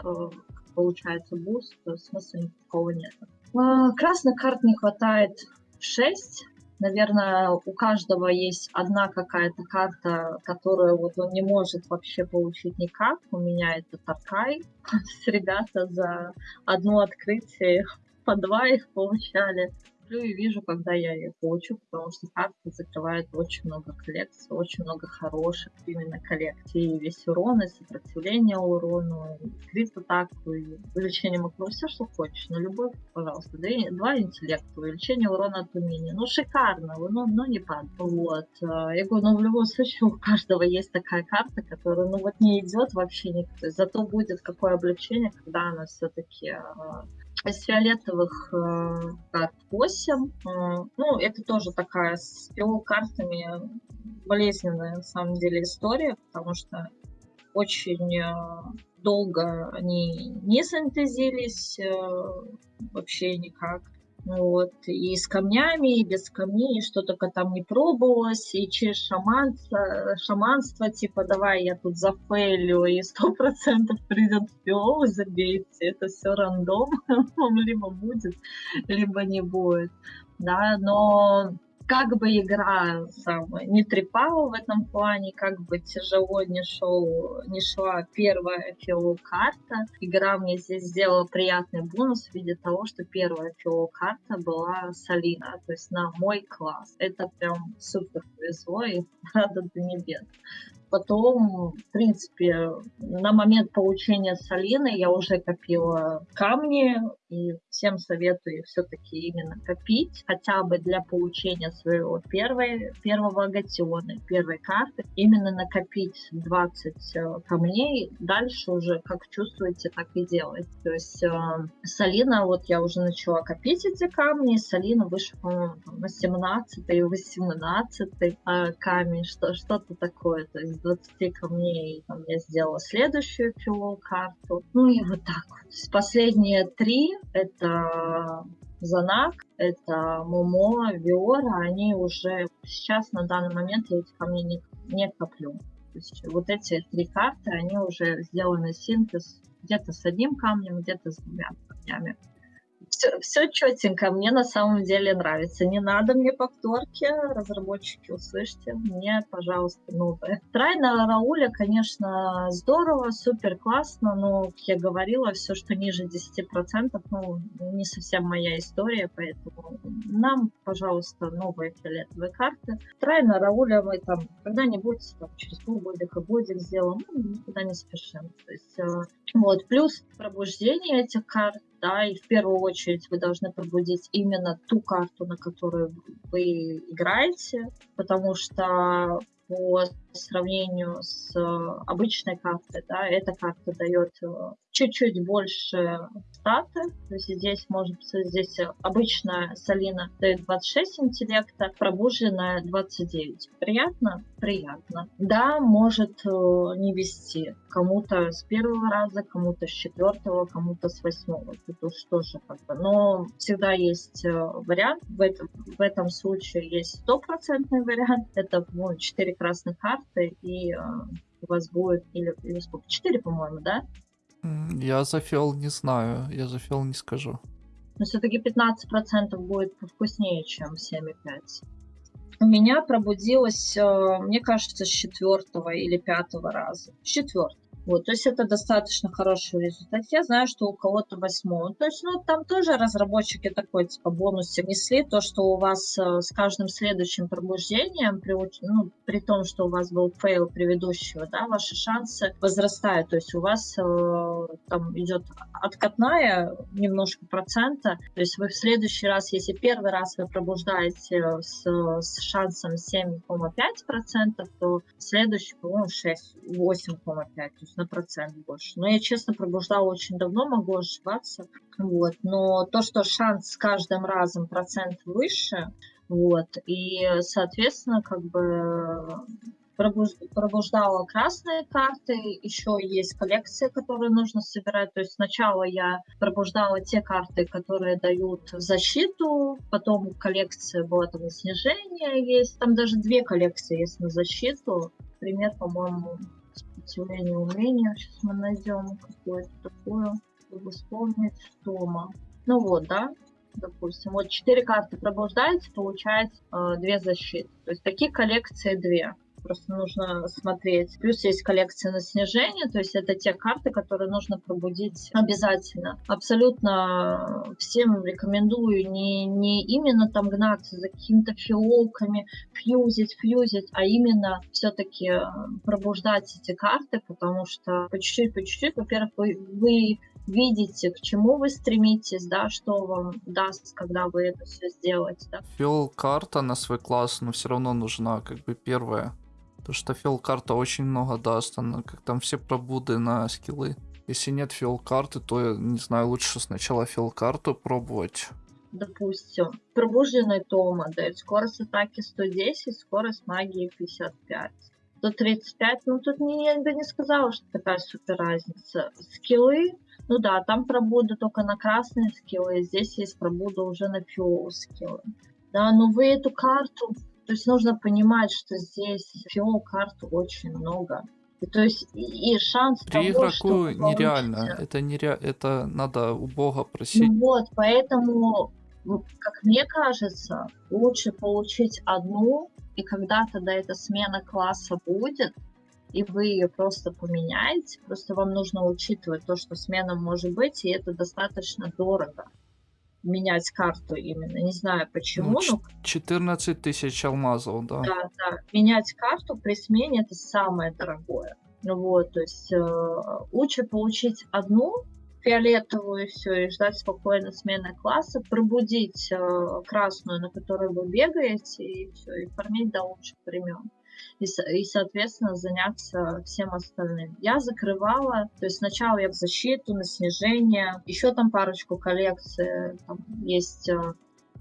получается, boost, смысла никакого нет. Э, красных карт не хватает 6, наверное, у каждого есть одна какая-то карта, которую вот он не может вообще получить никак. У меня это Таркай. [laughs] Ребята за одно открытие по два их получали смотрю и вижу, когда я ее получу, потому что карта закрывает очень много коллекций, очень много хороших именно коллекций. Весь урон, и сопротивление урону, крит атаку, и увеличение макро, все, что хочешь. На любовь, пожалуйста. Два интеллекта, увеличение урона от умения. Ну, шикарно, ну, ну не падает. Вот. А, я говорю, ну, в любом случае, у каждого есть такая карта, которая, ну, вот не идет вообще никто. Зато будет какое облегчение, когда она все-таки а, из фиолетовых карт 8. Э, ну, это тоже такая с картами болезненная, на самом деле, история, потому что очень э, долго они не синтезились э, вообще никак. Вот. И с камнями, и без камней, и что только там не пробовалось, и через шаманство, шаманство, типа, давай я тут зафейлю, и сто процентов придет пиол, забейте, это все рандом, [laughs] либо будет, либо не будет, да, но как бы игра самая не трепала в этом плане, как бы тяжело не шел, не шла первая фило-карта, игра мне здесь сделала приятный бонус в виде того, что первая фило-карта была Салина, то есть на мой класс. Это прям супер повезло и [laughs] рада до небес. Потом, в принципе, на момент получения Салины я уже копила камни, и всем советую все-таки именно копить, хотя бы для получения своего первой, первого агатиона, первой карты, именно накопить 20 э, камней, дальше уже как чувствуете, так и делать. То есть э, Салина, вот я уже начала копить эти камни, Салина вышла, по-моему, на 17 и 18 э, камень, что, что-то такое, то есть 20 камней там, я сделала следующую филол карту, ну и вот так вот. Последние три это Занак, это Момо, Виора, они уже сейчас на данный момент я эти камни не, не коплю. То есть вот эти три карты, они уже сделаны синтез где-то с одним камнем, где-то с двумя камнями все, все четенько, мне на самом деле нравится. Не надо мне повторки, разработчики, услышьте, мне, пожалуйста, новое. Try на Рауля, конечно, здорово, супер классно, но, как я говорила, все, что ниже 10%, ну, не совсем моя история, поэтому нам, пожалуйста, новые фиолетовые карты. Трайна Рауля мы там когда-нибудь, там, через полгодика, годик сделаем, ну, никуда не спешим. То есть, э, вот, плюс пробуждение этих карт, да, и в первую очередь вы должны пробудить именно ту карту, на которую вы играете, потому что по сравнению с обычной картой, да, эта карта дает чуть-чуть больше статы. То есть здесь может здесь обычная Салина дает 26 интеллекта, пробужденная 29. Приятно? Приятно. Да, может э, не вести. Кому-то с первого раза, кому-то с четвертого, кому-то с восьмого. Тут уж тоже как бы. Но всегда есть э, вариант. В этом, в этом случае есть стопроцентный вариант. Это ну, 4 красных карты и э, у вас будет, или, или сколько, 4, по-моему, да? Я за фиол не знаю, я за фиол не скажу. Но все-таки 15% будет вкуснее, чем 7,5. У меня пробудилось, э, мне кажется, с четвертого или пятого раза. С четвертого. Вот, то есть это достаточно хороший результат. Я знаю, что у кого-то восьмой. То есть, ну, там тоже разработчики такой, типа, бонусы внесли, то, что у вас э, с каждым следующим пробуждением, при, ну, при том, что у вас был fail предыдущего, да, ваши шансы возрастают. То есть у вас э, там идет откатная немножко процента. То есть вы в следующий раз, если первый раз вы пробуждаете с, с шансом 7,5%, то следующий, по-моему, 6, 8,5%. На процент больше. Но я, честно, пробуждала очень давно, могу ошибаться. Вот. Но то, что шанс с каждым разом процент выше, вот, и, соответственно, как бы пробуждала красные карты, еще есть коллекции, которые нужно собирать. То есть сначала я пробуждала те карты, которые дают защиту, потом коллекция была там снижение есть, там даже две коллекции есть на защиту. Пример, по-моему, сопротивление умения. Сейчас мы найдем какое-то такое, чтобы вспомнить Тома. Ну вот, да, допустим, вот четыре карты пробуждаете, получаете э, две защиты. То есть такие коллекции две просто нужно смотреть. Плюс есть коллекция на снижение, то есть это те карты, которые нужно пробудить обязательно. Абсолютно всем рекомендую не, не именно там гнаться за какими-то фиолками, фьюзить, фьюзить, а именно все-таки э, пробуждать эти карты, потому что по чуть-чуть, по чуть-чуть, во-первых, вы, вы видите, к чему вы стремитесь, да, что вам даст, когда вы это все сделаете. Да. Фил карта на свой класс, но все равно нужна, как бы первая. То что фил карта очень много даст, она как там все пробуды на скиллы. Если нет фил карты, то не знаю, лучше сначала фил карту пробовать. Допустим, пробужденный Тома дает скорость атаки 110, скорость магии 55. 135, ну тут не, я бы не сказала, что такая супер разница. Скиллы, ну да, там пробуда только на красные скиллы, здесь есть пробуда уже на фиол скиллы. Да, но вы эту карту то есть нужно понимать, что здесь всего карт очень много. И, то есть и шанс При того, игроку что нереально. Это нере... это надо у Бога просить. Ну вот, поэтому, как мне кажется, лучше получить одну, и когда-то да, эта смена класса будет, и вы ее просто поменяете. Просто вам нужно учитывать то, что смена может быть, и это достаточно дорого менять карту именно. Не знаю почему. Ну, 14 тысяч алмазов, да. Да, да. Менять карту при смене это самое дорогое. Ну вот, то есть э, лучше получить одну фиолетовую и все, и ждать спокойно смены класса, пробудить э, красную, на которой вы бегаете, и все, и фармить до лучших времен и, и, соответственно, заняться всем остальным. Я закрывала, то есть сначала я защиту, на снижение, еще там парочку коллекций, там есть э,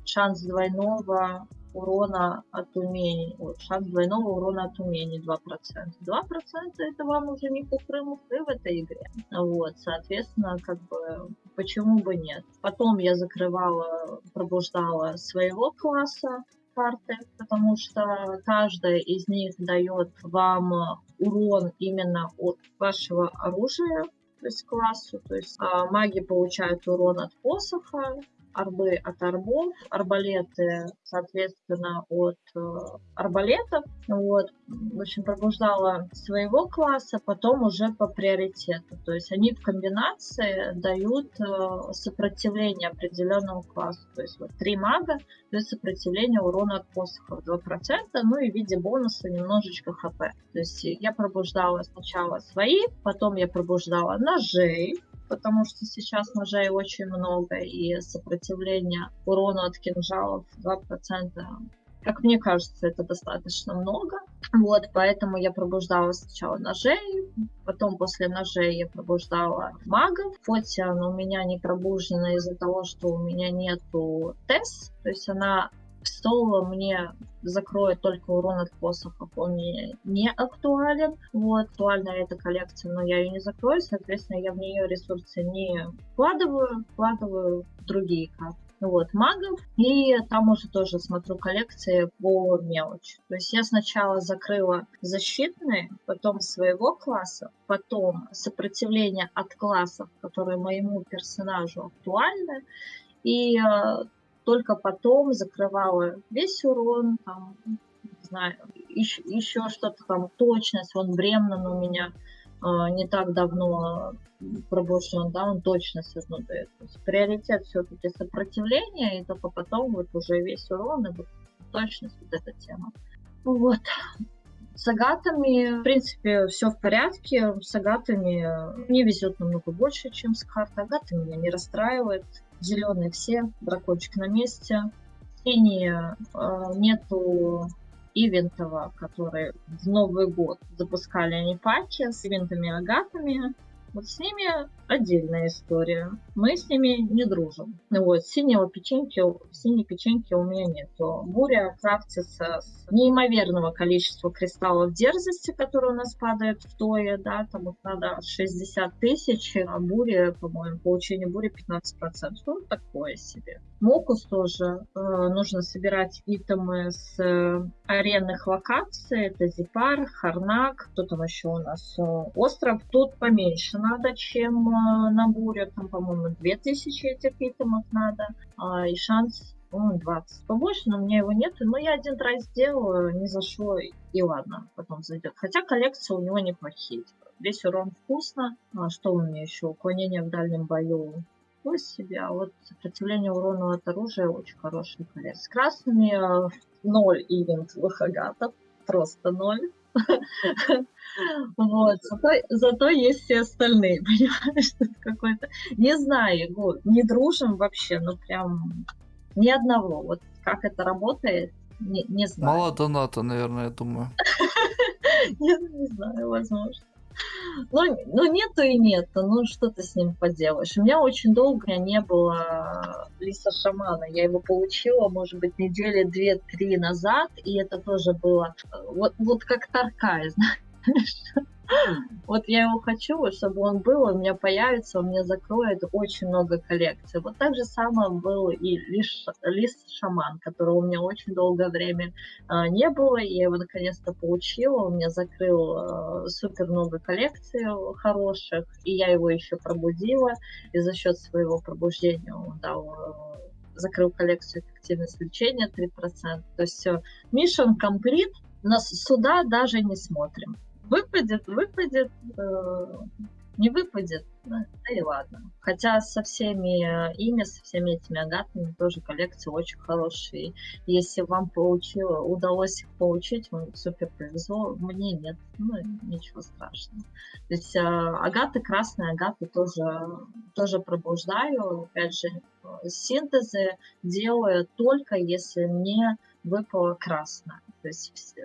шанс двойного урона от умений. Вот, шанс двойного урона от умений 2%. 2% это вам уже не купры-мупры в этой игре. Вот, соответственно, как бы, почему бы нет. Потом я закрывала, пробуждала своего класса, карты, потому что каждая из них дает вам урон именно от вашего оружия, то есть классу. То есть а, маги получают урон от посоха, арбы от арбов, арбалеты, соответственно, от э, арбалетов. Вот. В общем, пробуждала своего класса, потом уже по приоритету. То есть они в комбинации дают э, сопротивление определенному классу. То есть вот три мага дают сопротивление урона от посохов 2%, ну и в виде бонуса немножечко хп. То есть я пробуждала сначала свои, потом я пробуждала ножей, потому что сейчас ножей очень много, и сопротивление урону от кинжалов 2% Как мне кажется, это достаточно много. Вот, поэтому я пробуждала сначала ножей, потом после ножей я пробуждала магов. Она у меня не пробуждена из-за того, что у меня нету ТЭС, то есть она соло мне закроет только урон от посохов, он мне не актуален. Вот, актуальна эта коллекция, но я ее не закрою, соответственно, я в нее ресурсы не вкладываю, вкладываю в другие карты вот, магов, и там уже тоже смотрю коллекции по мелочи. То есть я сначала закрыла защитные, потом своего класса, потом сопротивление от классов, которые моему персонажу актуальны, и э, только потом закрывала весь урон, там, не знаю, еще, еще что-то там, точность, он Бремнан у меня э, не так давно пробужден, да, он точность одну дает. То есть приоритет все-таки сопротивление, и только потом вот уже весь урон и вот точность, вот эта тема. Вот. С агатами, в принципе, все в порядке. С агатами мне везет намного больше, чем с картой. Агаты меня не расстраивает. Зеленые все, дракончик на месте. Синие э, нету ивентова, который в Новый год запускали они паки с ивентами-агатами. Вот с ними отдельная история. Мы с ними не дружим. Вот, синего печеньки, синей печеньки у меня нет. Буря крафтится с неимоверного количества кристаллов дерзости, которые у нас падают в тое, да, там вот надо 60 тысяч, а буря, по-моему, получение бури 15%. Ну, такое себе. Мокус тоже э, нужно собирать итемы с э, аренных локаций. Это Зипар, Харнак, кто там еще у нас? Э, остров. Тут поменьше надо, чем на буре. Там, по-моему, 2000 этих итемов надо. Э, и шанс по-моему, 20 побольше, но у меня его нет. Но я один раз сделаю, не зашло, и ладно, потом зайдет. Хотя коллекция у него неплохие. Весь урон вкусно. А что у меня еще? Уклонение в дальнем бою такой себе, а вот сопротивление урону от оружия очень хороший колец. С красными э, ноль ивентовых агатов, просто ноль. [laughs] Вот, зато, зато есть все остальные, [laughs] понимаешь, что какой-то... Не знаю, Егор, не дружим вообще, ну прям ни одного. Вот как это работает, не, не знаю. Мало доната, наверное, я думаю. [laughs] Я не знаю, возможно. Ну, ну, нету и нету, ну, что ты с ним поделаешь. У меня очень долго не было лиса шамана. Я его получила, может быть, недели две-три назад, и это тоже было вот, вот как Таркай, [laughs] знаешь. Вот я его хочу, чтобы он был, у меня появится, у меня закроет очень много коллекций. Вот так же самое был и лис, лис шаман, которого у меня очень долгое время э, не было. Я его наконец-то получила, у меня закрыл э, супер много коллекций хороших, и я его еще пробудила, и за счет своего пробуждения он дал э, закрыл коллекцию эффективность лечения 3%. То есть все, mission complete, нас сюда даже не смотрим. Выпадет, выпадет, э, не выпадет, да, и ладно. Хотя со всеми ими, со всеми этими агатами тоже коллекции очень хорошие. Если вам получило, удалось их получить, вам супер повезло. Мне нет, ну ничего страшного. То есть э, агаты, красные агаты тоже, тоже пробуждаю. Опять же, синтезы делаю только если мне выпало красное. То есть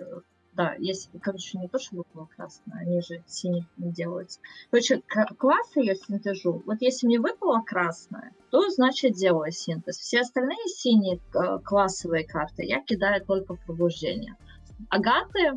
да, есть, короче, не то, чтобы было красное, они же синих не делаются. Короче, классы я синтежу. Вот если мне выпало красное, то значит делаю синтез. Все остальные синие э, классовые карты я кидаю только в пробуждение. Агаты э,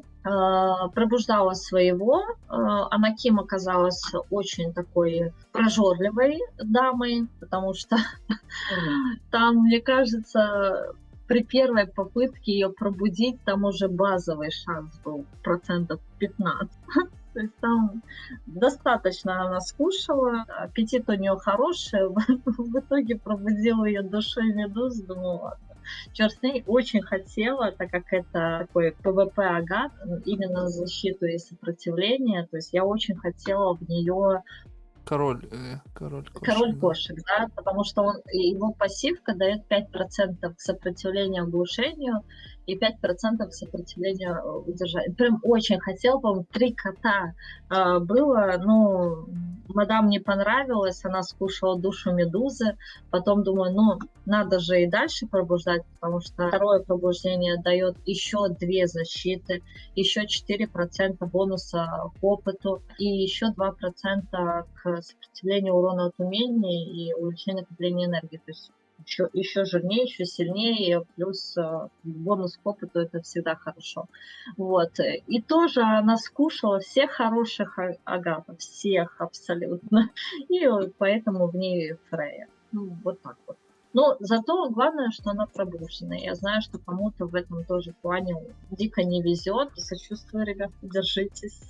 пробуждала своего. Э, Анаким оказалась очень такой прожорливой дамой, потому что [laughs] там, мне кажется, при первой попытке ее пробудить, там уже базовый шанс был процентов 15. [laughs] То есть там достаточно она скушала, аппетит у нее хороший. [laughs] В итоге пробудила ее душой медуз, думаю, ладно. Черт с ней очень хотела, так как это такой PvP агат, именно защиту и сопротивление. То есть я очень хотела в нее Король, э, король кошек. Король кошек, да, потому что он, его пассивка дает 5% к сопротивлению оглушению и 5% к сопротивлению э, удержанию. Прям очень хотел, по-моему, три кота э, было, ну, мадам не понравилось, она скушала душу медузы, потом думаю, ну, надо же и дальше пробуждать, потому что второе пробуждение дает еще две защиты, еще 4% бонуса к опыту и еще 2% к сопротивлению урона от умений и увеличению накопления энергии. То есть еще, еще жирнее, еще сильнее, плюс э, бонус к опыту это всегда хорошо. Вот. И тоже она скушала всех хороших а- агатов, всех абсолютно. [laughs] И поэтому в ней Фрея. Ну, вот так вот. Но зато главное, что она пробуждена. Я знаю, что кому-то в этом тоже плане дико не везет. Сочувствую, ребят, держитесь.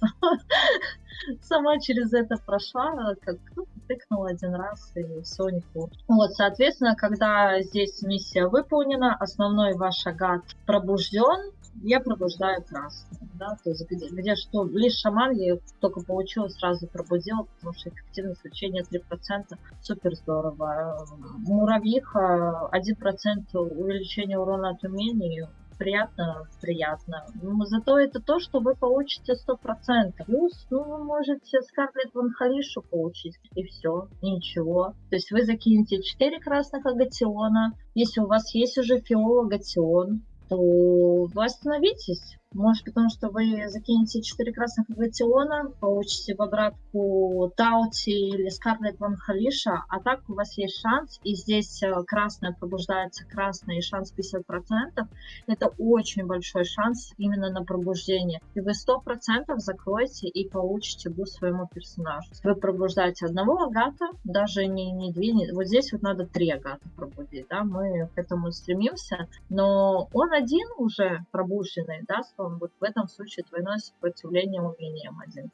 [laughs] Сама через это прошла, как ну, тыкнула один раз и все не хуже. Вот, соответственно, когда здесь миссия выполнена, основной ваш агат пробужден, я пробуждаю красный. Да, то есть где, где что, лишь шаман я только получила, сразу пробудила, потому что эффективность лечения 3%, супер здорово. Муравьиха 1% увеличение урона от умений, приятно, приятно. Но зато это то, что вы получите 100%. Плюс, ну, вы можете Скарлетт Ван Халишу получить, и все, ничего. То есть вы закинете 4 красных агатиона. Если у вас есть уже фиол агатион, то вы остановитесь. Может, потому что вы закинете 4 красных агатиона, получите в обратку Таути или Скарлетт Ван Халиша, а так у вас есть шанс, и здесь э, красная пробуждается красная, и шанс 50%. Это очень большой шанс именно на пробуждение. И вы 100% закроете и получите буст своему персонажу. Вы пробуждаете одного агата, даже не, не две, не... вот здесь вот надо три агата пробудить, да, мы к этому стремимся, но он один уже пробужденный, да, он вот в этом случае двойное сопротивление умением 1%.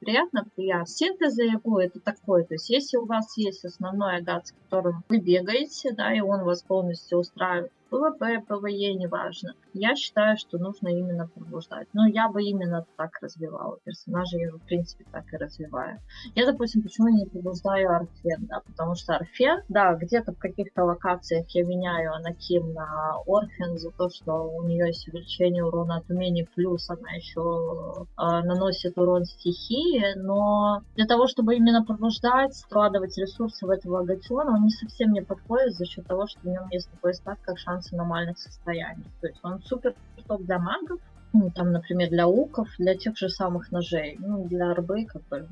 Приятно, приятно. Синтез его это такое, то есть если у вас есть основной агат, с которым вы бегаете, да, и он вас полностью устраивает, ПВП, ПВЕ, неважно. Я считаю, что нужно именно пробуждать. Но я бы именно так развивала персонажа, я в принципе так и развиваю. Я, допустим, почему не пробуждаю Арфен, да, потому что Арфен, да, где-то в каких-то локациях я меняю Анаким на Орфен за то, что у нее есть увеличение урона от умений, плюс она еще э, наносит урон стихии, но для того, чтобы именно пробуждать, складывать ресурсы в этого агатиона, он не совсем мне подходит за счет того, что в нем есть такой стат, как шанс аномальных состояний. То есть он супер топ для магов, ну, там, например, для уков, для тех же самых ножей, ну, для арбы, как бы,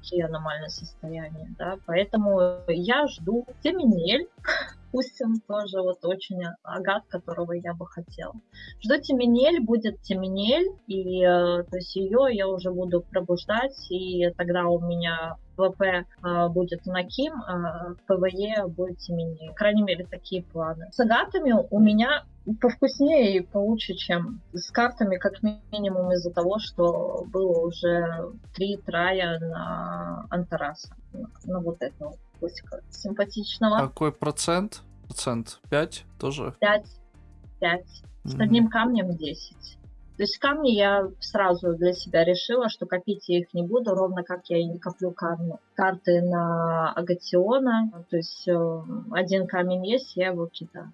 такие аномальные состояния, да, поэтому я жду Теминель, пусть он тоже вот очень агат, которого я бы хотела. Жду Теминель, будет Теминель, и э, то есть ее я уже буду пробуждать, и тогда у меня ВП э, будет Наким, а ПВЕ будет Теминель. По крайней мере, такие планы. С агатами у меня повкуснее и получше, чем с картами, как минимум из-за того, что было уже три трая на Антараса, на, на вот косика симпатичного. Какой процент? Процент 5 тоже? 5, 5. С Мгм. одним камнем 10. То есть камни я сразу для себя решила, что копить я их не буду, ровно как я и не коплю камни. карты на Агатиона. То есть э, один камень есть, я его кидаю.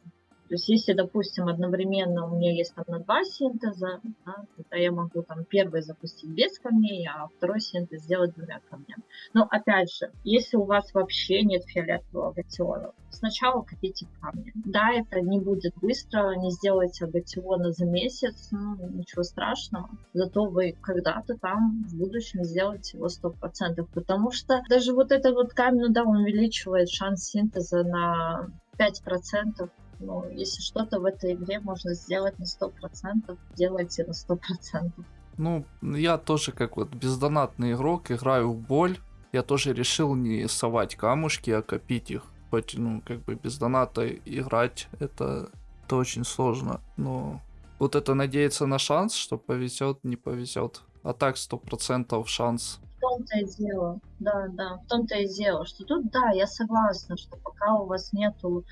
То есть если, допустим, одновременно у меня есть там на два синтеза, да, тогда я могу там первый запустить без камней, а второй синтез сделать двумя камнями. Но опять же, если у вас вообще нет фиолетового агатиона, сначала копите камни. Да, это не будет быстро, не сделайте агатиона за месяц, ну, ничего страшного. Зато вы когда-то там в будущем сделаете его 100%. Потому что даже вот этот вот камень, ну да, он увеличивает шанс синтеза на 5%. Ну, если что-то в этой игре можно сделать на 100%, делайте на 100%. Ну, я тоже как вот бездонатный игрок, играю в боль. Я тоже решил не совать камушки, а копить их. Хоть, ну, как бы без доната играть, это, это очень сложно. Но вот это надеяться на шанс, что повезет, не повезет. А так сто процентов шанс. В том-то и дело, да, да, в том-то и дело, что тут, да, я согласна, что пока у вас нету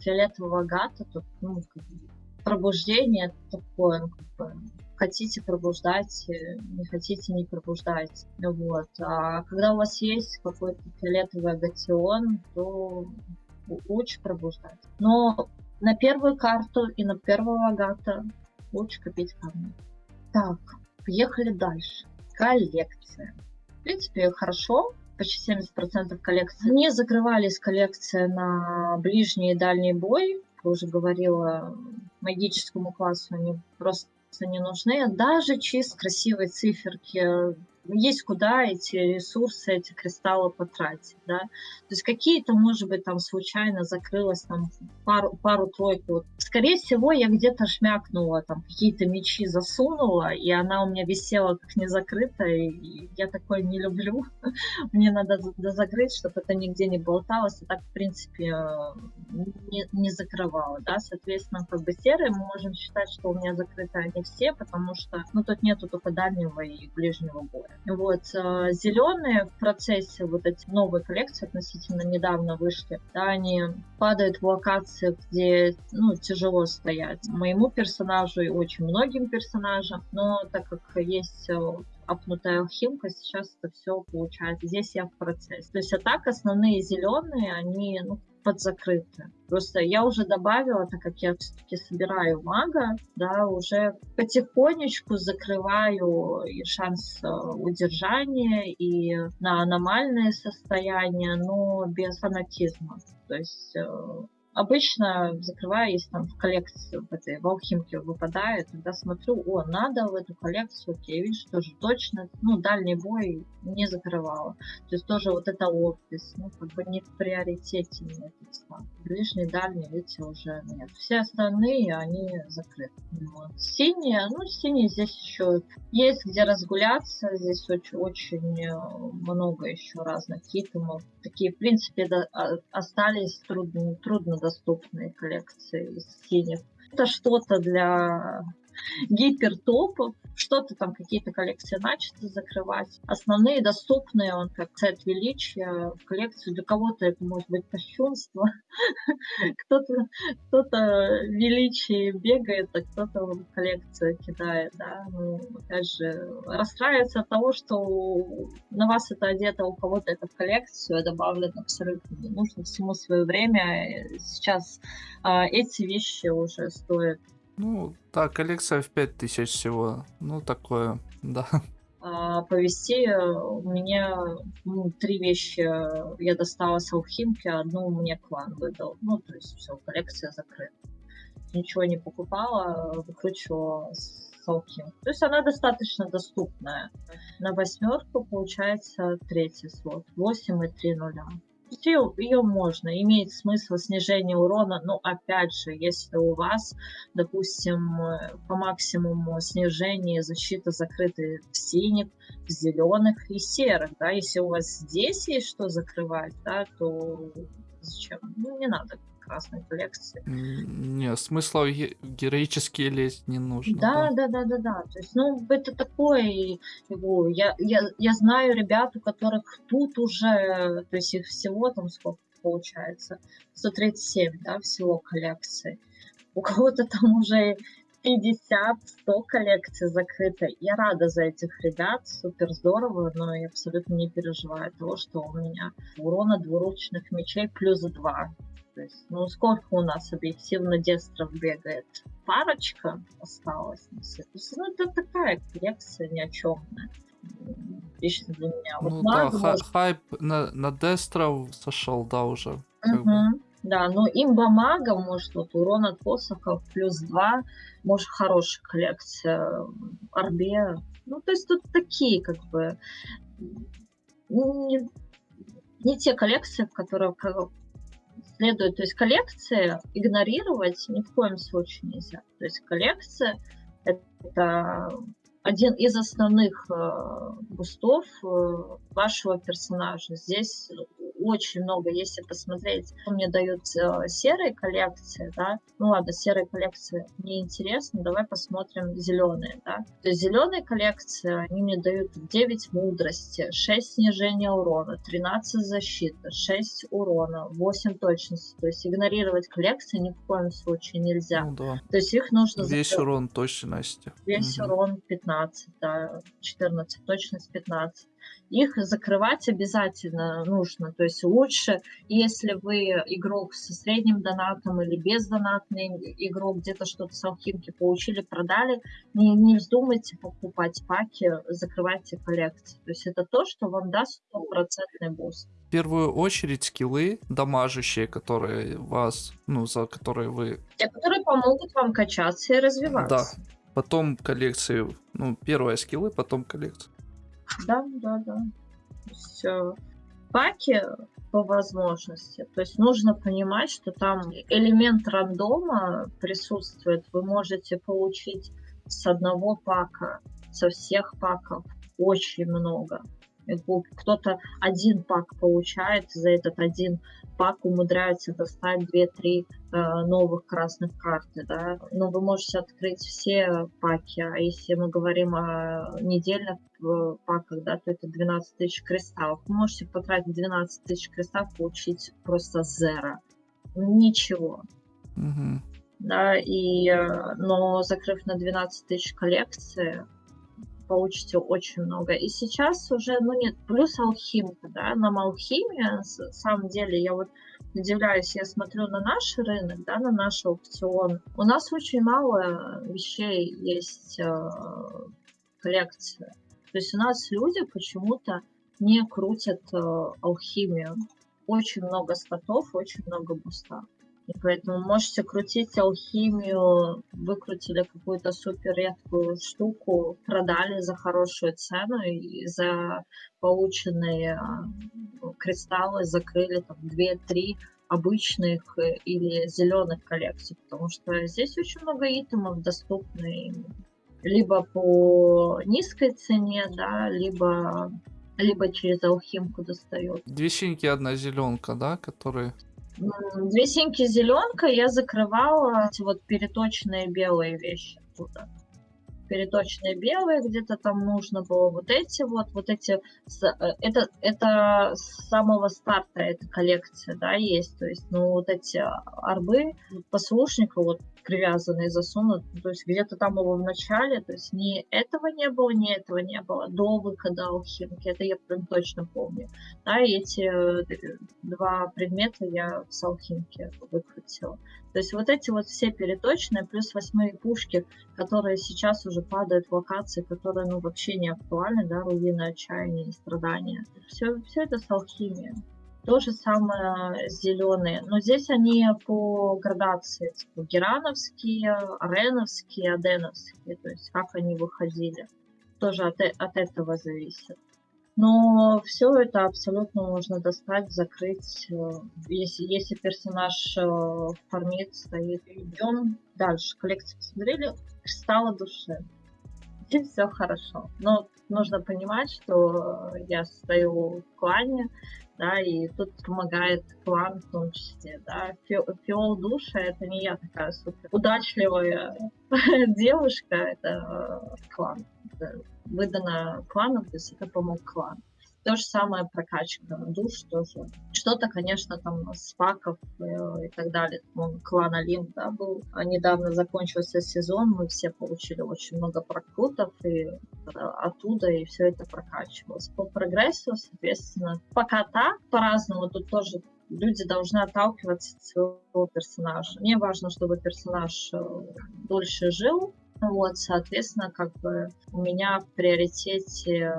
фиолетового гата, тут, ну, пробуждение такое, ну, как бы, хотите пробуждать, э, не хотите не пробуждать. Вот. А когда у вас есть какой-то фиолетовый агатион, то лучше пробуждать. Но на первую карту и на первого агата лучше копить камни. Так, поехали дальше. Коллекция. В принципе, хорошо. Почти 70% коллекции. Не закрывались коллекция на ближний и дальний бой. Я уже говорила, магическому классу они просто не нужны. Даже чисто красивые циферки есть куда эти ресурсы, эти кристаллы потратить, да. То есть какие-то, может быть, там случайно закрылось там пару, пару-тройку. Вот. Скорее всего, я где-то шмякнула, там какие-то мечи засунула, и она у меня висела как незакрытая, и я такое не люблю. [laughs] Мне надо закрыть, чтобы это нигде не болталось, и так, в принципе, не, не закрывала, да. Соответственно, как бы серые мы можем считать, что у меня закрыты они все, потому что, ну, тут нету только дальнего и ближнего боя. Вот. Э, Зеленые в процессе вот эти новые коллекции относительно недавно вышли, да, они падают в локации, где ну, тяжело стоять. Моему персонажу и очень многим персонажам, но так как есть э, апнутая алхимка, сейчас это все получается. Здесь я в процессе. То есть а так основные зеленые, они ну, подзакрыты. Просто я уже добавила, так как я все-таки собираю мага, да, уже потихонечку закрываю и шанс э, удержания, и на аномальное состояние, но без фанатизма. То есть э, Обычно закрываю, если там в коллекцию в этой в алхимке выпадает, тогда смотрю, о, надо в эту коллекцию, окей, видишь, тоже точно, ну, дальний бой не закрывала. То есть тоже вот это офис, ну, как бы не в приоритете мне этот стан. Ближний, дальний, видите, уже нет. Все остальные, они закрыты. Вот. Синие, ну, синие здесь еще есть где разгуляться, здесь очень, очень э, много еще разных хитумов. Такие, в принципе, да, остались трудно, трудно доступные коллекции из синих. Это что-то для гипертопов, что-то там, какие-то коллекции начаты закрывать. Основные доступные, он как цвет величия в коллекцию. Для кого-то это может быть кощунство. [laughs] кто-то кто величие бегает, а кто-то в коллекцию кидает. Да? Ну, опять же, расстраивается от того, что на вас это одето, у кого-то это в коллекцию, добавлено абсолютно не нужно всему свое время. Сейчас а, эти вещи уже стоят ну, да, коллекция в 5000 всего. Ну, такое, [laughs] да. А, повести э, у меня ну, три вещи я достала с алхимки, одну мне клан выдал. Ну, то есть все, коллекция закрыта. Ничего не покупала, выкручивала с алхимки. То есть она достаточно доступная. На восьмерку получается третий слот. 8 и 3 нуля ее, ее можно, имеет смысл снижение урона, но опять же, если у вас, допустим, э, по максимуму снижение защиты закрыты в синих, в зеленых и серых, да, если у вас здесь есть что закрывать, да, то зачем? Ну, не надо красной коллекции. Не, смысла героические лезть не нужно. Да, да, да, да, да. То есть, ну, это такое его. Я, я, я знаю ребят, у которых тут уже, то есть их всего там сколько получается, 137, да, всего коллекции. У кого-то там уже 50-100 коллекций закрыто. Я рада за этих ребят, супер здорово, но я абсолютно не переживаю того, что у меня урона двуручных мечей плюс 2. Есть, ну, сколько у нас объективно дестров бегает? Парочка осталась. Ну, это такая коллекция ни о чем. Лично для меня. Вот ну да, может... хайп на, на дестров сошел, да, уже. Угу. Да, но имба мага, может, вот урон от посохов плюс 2, может, хорошая коллекция. Арбе. Ну, то есть тут такие, как бы, не, не те коллекции, в которые следует, то есть коллекции игнорировать ни в коем случае нельзя. То есть коллекция это один из основных э, бустов э, вашего персонажа. Здесь очень много. Если посмотреть, мне дают э, серые коллекции, да, ну ладно, серые коллекции мне интересно, давай посмотрим зеленые, да. То есть зеленые коллекции, они мне дают 9 мудрости, 6 снижения урона, 13 защиты, 6 урона, 8 точности. То есть игнорировать коллекции ни в коем случае нельзя. Ну да. То есть их нужно... Весь закрыть. урон точности. Весь Мгм. урон 15, да, 14, точность 15. Их закрывать обязательно нужно. То есть лучше, если вы игрок со средним донатом или бездонатный игрок, где-то что-то с алхимки получили, продали, не, не вздумайте покупать паки, закрывайте коллекции. То есть это то, что вам даст стопроцентный буст. В первую очередь скиллы дамажащие, которые вас, ну, за которые вы... Те, которые помогут вам качаться и развиваться. Потом коллекции, ну, первые скиллы, потом коллекции. Да, да, да. Э, паки по возможности. То есть нужно понимать, что там элемент рандома присутствует. Вы можете получить с одного пака, со всех паков очень много. Кто-то один пак получает, за этот один пак умудряется достать 2-3 э, новых красных карты, да. Но вы можете открыть все паки, а если мы говорим о недельных э, паках, да, то это 12 тысяч кристаллов. Вы можете потратить 12 тысяч кристаллов, получить просто зеро. Ничего. Мгм. Да, и, э, но закрыв на 12 тысяч коллекции, получите очень много. И сейчас уже, ну нет, плюс алхимка, да, нам алхимия, на самом деле, я вот удивляюсь, я смотрю на наш рынок, да, на наш аукцион. У нас очень мало вещей есть э, коллекции. То есть у нас люди почему-то не крутят э, алхимию. Очень много статов, очень много буста. И поэтому можете крутить алхимию, выкрутили какую-то супер редкую штуку, продали за хорошую цену и за полученные а, кристаллы закрыли там 2-3 обычных э, или зеленых коллекций, потому что здесь очень много итемов доступны либо по низкой цене, да, либо либо через алхимку достает. Две синьки, одна зеленка, да, которые... Две синьки зеленка я закрывала эти вот переточные белые вещи оттуда. Переточные белые, где-то там нужно было вот эти вот, вот эти, э, это, это с самого старта эта коллекция, да, есть, то есть, ну, вот эти арбы послушника вот привязанные засунут, то есть где-то там его в начале, то есть ни этого не было, ни этого не было до выхода алхимки, это я прям точно помню. Да, и эти э, два предмета я с алхимки выкрутила. То есть вот эти вот все переточные, плюс восьмые пушки, которые сейчас уже падают в локации, которые ну вообще не актуальны, да, руины отчаяния и страдания. Все, все это с алхимией. То же самое зеленые. Но здесь они по градации. Типа герановские, ареновские, аденовские. То есть как они выходили. Тоже от, от этого зависит. Но все это абсолютно можно достать, закрыть, если, если персонаж э, фармит, стоит. Идем дальше. Коллекцию посмотрели. Кристалла души. Здесь все хорошо. Но нужно понимать, что э, я стою в клане, да, и тут помогает клан в том числе, да. Фи- Фиол душа это не я такая супер удачливая [laughs] девушка, это э, клан. Это выдано кланом, то есть это помог клан. То же самое прокачка душ тоже. Что-то, конечно, там с паков э, и так далее. Клан Олимп, да, был. А недавно закончился сезон, мы все получили очень много прокрутов, и э, оттуда и все это прокачивалось. По прогрессу, соответственно, пока так, по-разному, тут тоже люди должны отталкиваться от своего персонажа. Мне важно, чтобы персонаж э, дольше жил, вот, соответственно, как бы у меня в приоритете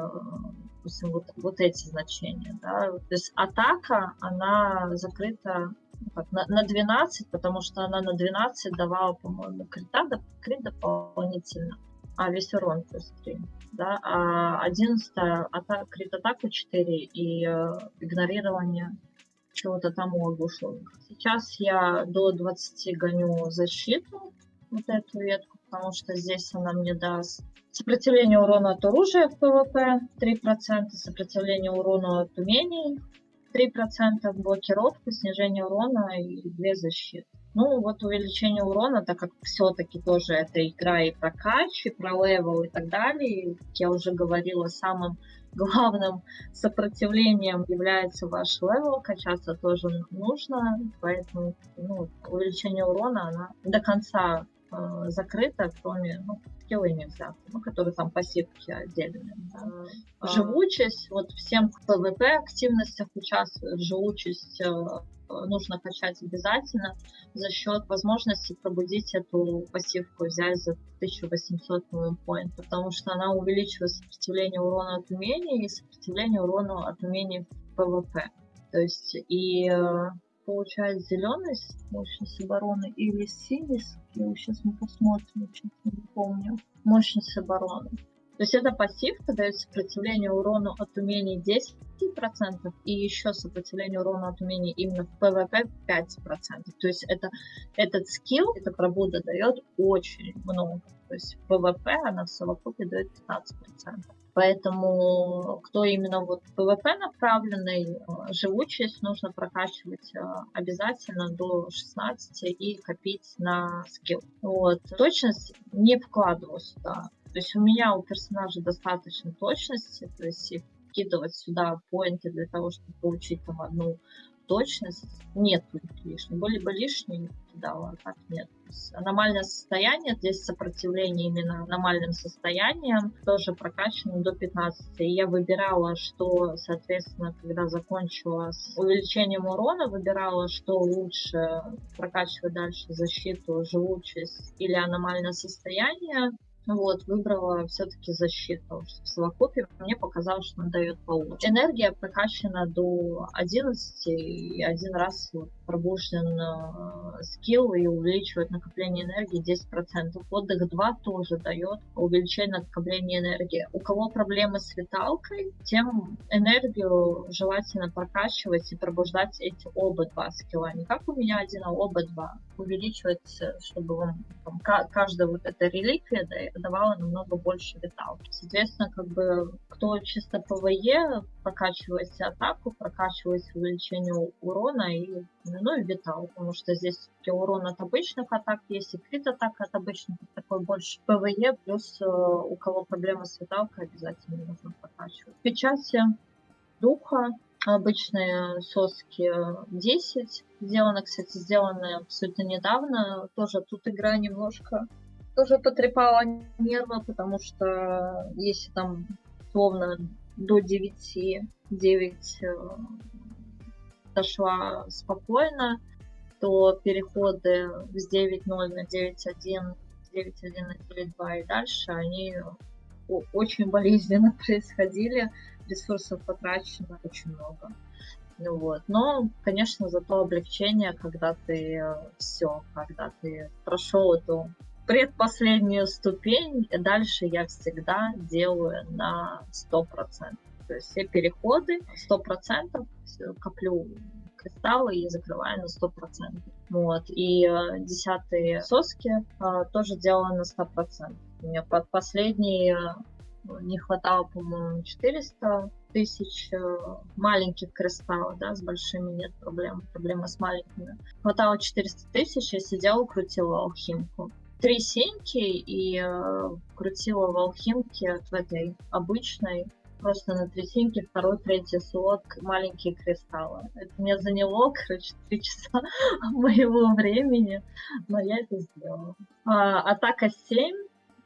допустим, вот, вот эти значения. Да? То есть атака, она закрыта ну, как, на, на 12, потому что она на 12 давала, по-моему, крита, крит дополнительно, а весь урон плюс 3. Да? А 11 ата- крит атаку 4 и э, игнорирование чего-то там у оглушенных. Сейчас я до 20 гоню защиту, вот эту ветку, потому что здесь она мне даст сопротивление урона от оружия в ПВП 3%, сопротивление урону от умений 3% блокировка, снижение урона и 2 защиты. Ну, вот увеличение урона, так как все-таки тоже это игра и про кач, и про левел и так далее. Как я уже говорила, самым [laughs] главным сопротивлением является ваш левел, качаться тоже нужно, поэтому ну, увеличение урона, она до конца э, закрыта, кроме ну, скиллы нельзя, ну, которые там пассивки отдельные. Да. А. Живучесть, вот всем в PvP активностях участвует, живучесть э, нужно качать обязательно за счет возможности пробудить эту пассивку, взять за 1800 point, потому что она увеличивает сопротивление урона от умений и сопротивление урона от умений в PvP. То есть и э, получает зеленый мощность обороны или синий скилл. Сейчас мы посмотрим, честно не помню. Мощность обороны. То есть это пассивка дает сопротивление урону от умений 10% и еще сопротивление урону от умений именно в PvP 5%. То есть это, этот скилл, эта пробуда дает очень много. То есть в PvP она в совокупе дает 15%. Поэтому кто именно вот PvP направленный, э, живучесть нужно прокачивать э, обязательно до 16 и копить на скилл. Вот. Точность не вкладываю сюда. То есть у меня у персонажа достаточно точности, то есть вкидывать сюда поинты для того, чтобы получить там одну точность, нет лишних. Были бы лишние, кидала, а так нет. Аномальное состояние, здесь сопротивление именно аномальным состоянием, тоже прокачано до 15. И я выбирала, что, соответственно, когда закончила с увеличением урона, выбирала, что лучше прокачивать дальше защиту, живучесть или аномальное состояние. Вот, выбрала все-таки защиту, потому в совокупе мне показалось, что он дает получше. Энергия прокачана до 11, и один раз вот пробужден э, скилл и увеличивает накопление энергии 10%. Отдых 2 тоже дает увеличение накопления энергии. У кого проблемы с виталкой, тем энергию желательно прокачивать и пробуждать эти оба два скилла. Не как у меня один, а оба два. Увеличивать, чтобы вам там, каждая вот эта реликвия давала намного больше виталки. Соответственно, как бы кто чисто ПВЕ, прокачивайте атаку, прокачивайте увеличение урона и ну и витал, потому что здесь урон от обычных атак есть, и крит атак от обычных, такой больше ПВЕ, плюс э, у кого проблемы с виталкой, обязательно нужно прокачивать. Печати духа, обычные соски 10, сделаны, кстати, сделаны абсолютно недавно, тоже тут игра немножко тоже потрепала нервы, потому что если там словно до 9, 9 дошла спокойно, то переходы с 9.0 на 9.1, 9.1 на 9.2 и дальше, они очень болезненно [laughs] происходили, ресурсов потрачено очень много. Ну вот. Но, конечно, зато облегчение, когда ты э, все, когда ты прошел эту предпоследнюю ступень, дальше я всегда делаю на 100%. Все переходы 100% коплю кристаллы и закрываю на 100%. Вот. И э, десятые соски э, тоже делаю на 100%. У меня под последние э, не хватало, по-моему, 400 тысяч маленьких кристаллов, да, с большими нет проблем, проблема с маленькими. Хватало 400 тысяч, я сидела, крутила алхимку. Три сеньки и крутила в алхимке в этой обычной просто на третинке, второй, третий слот, маленькие кристаллы. Это мне заняло, [laughs] короче, три часа [laughs] моего времени, но я это сделала. А, атака 7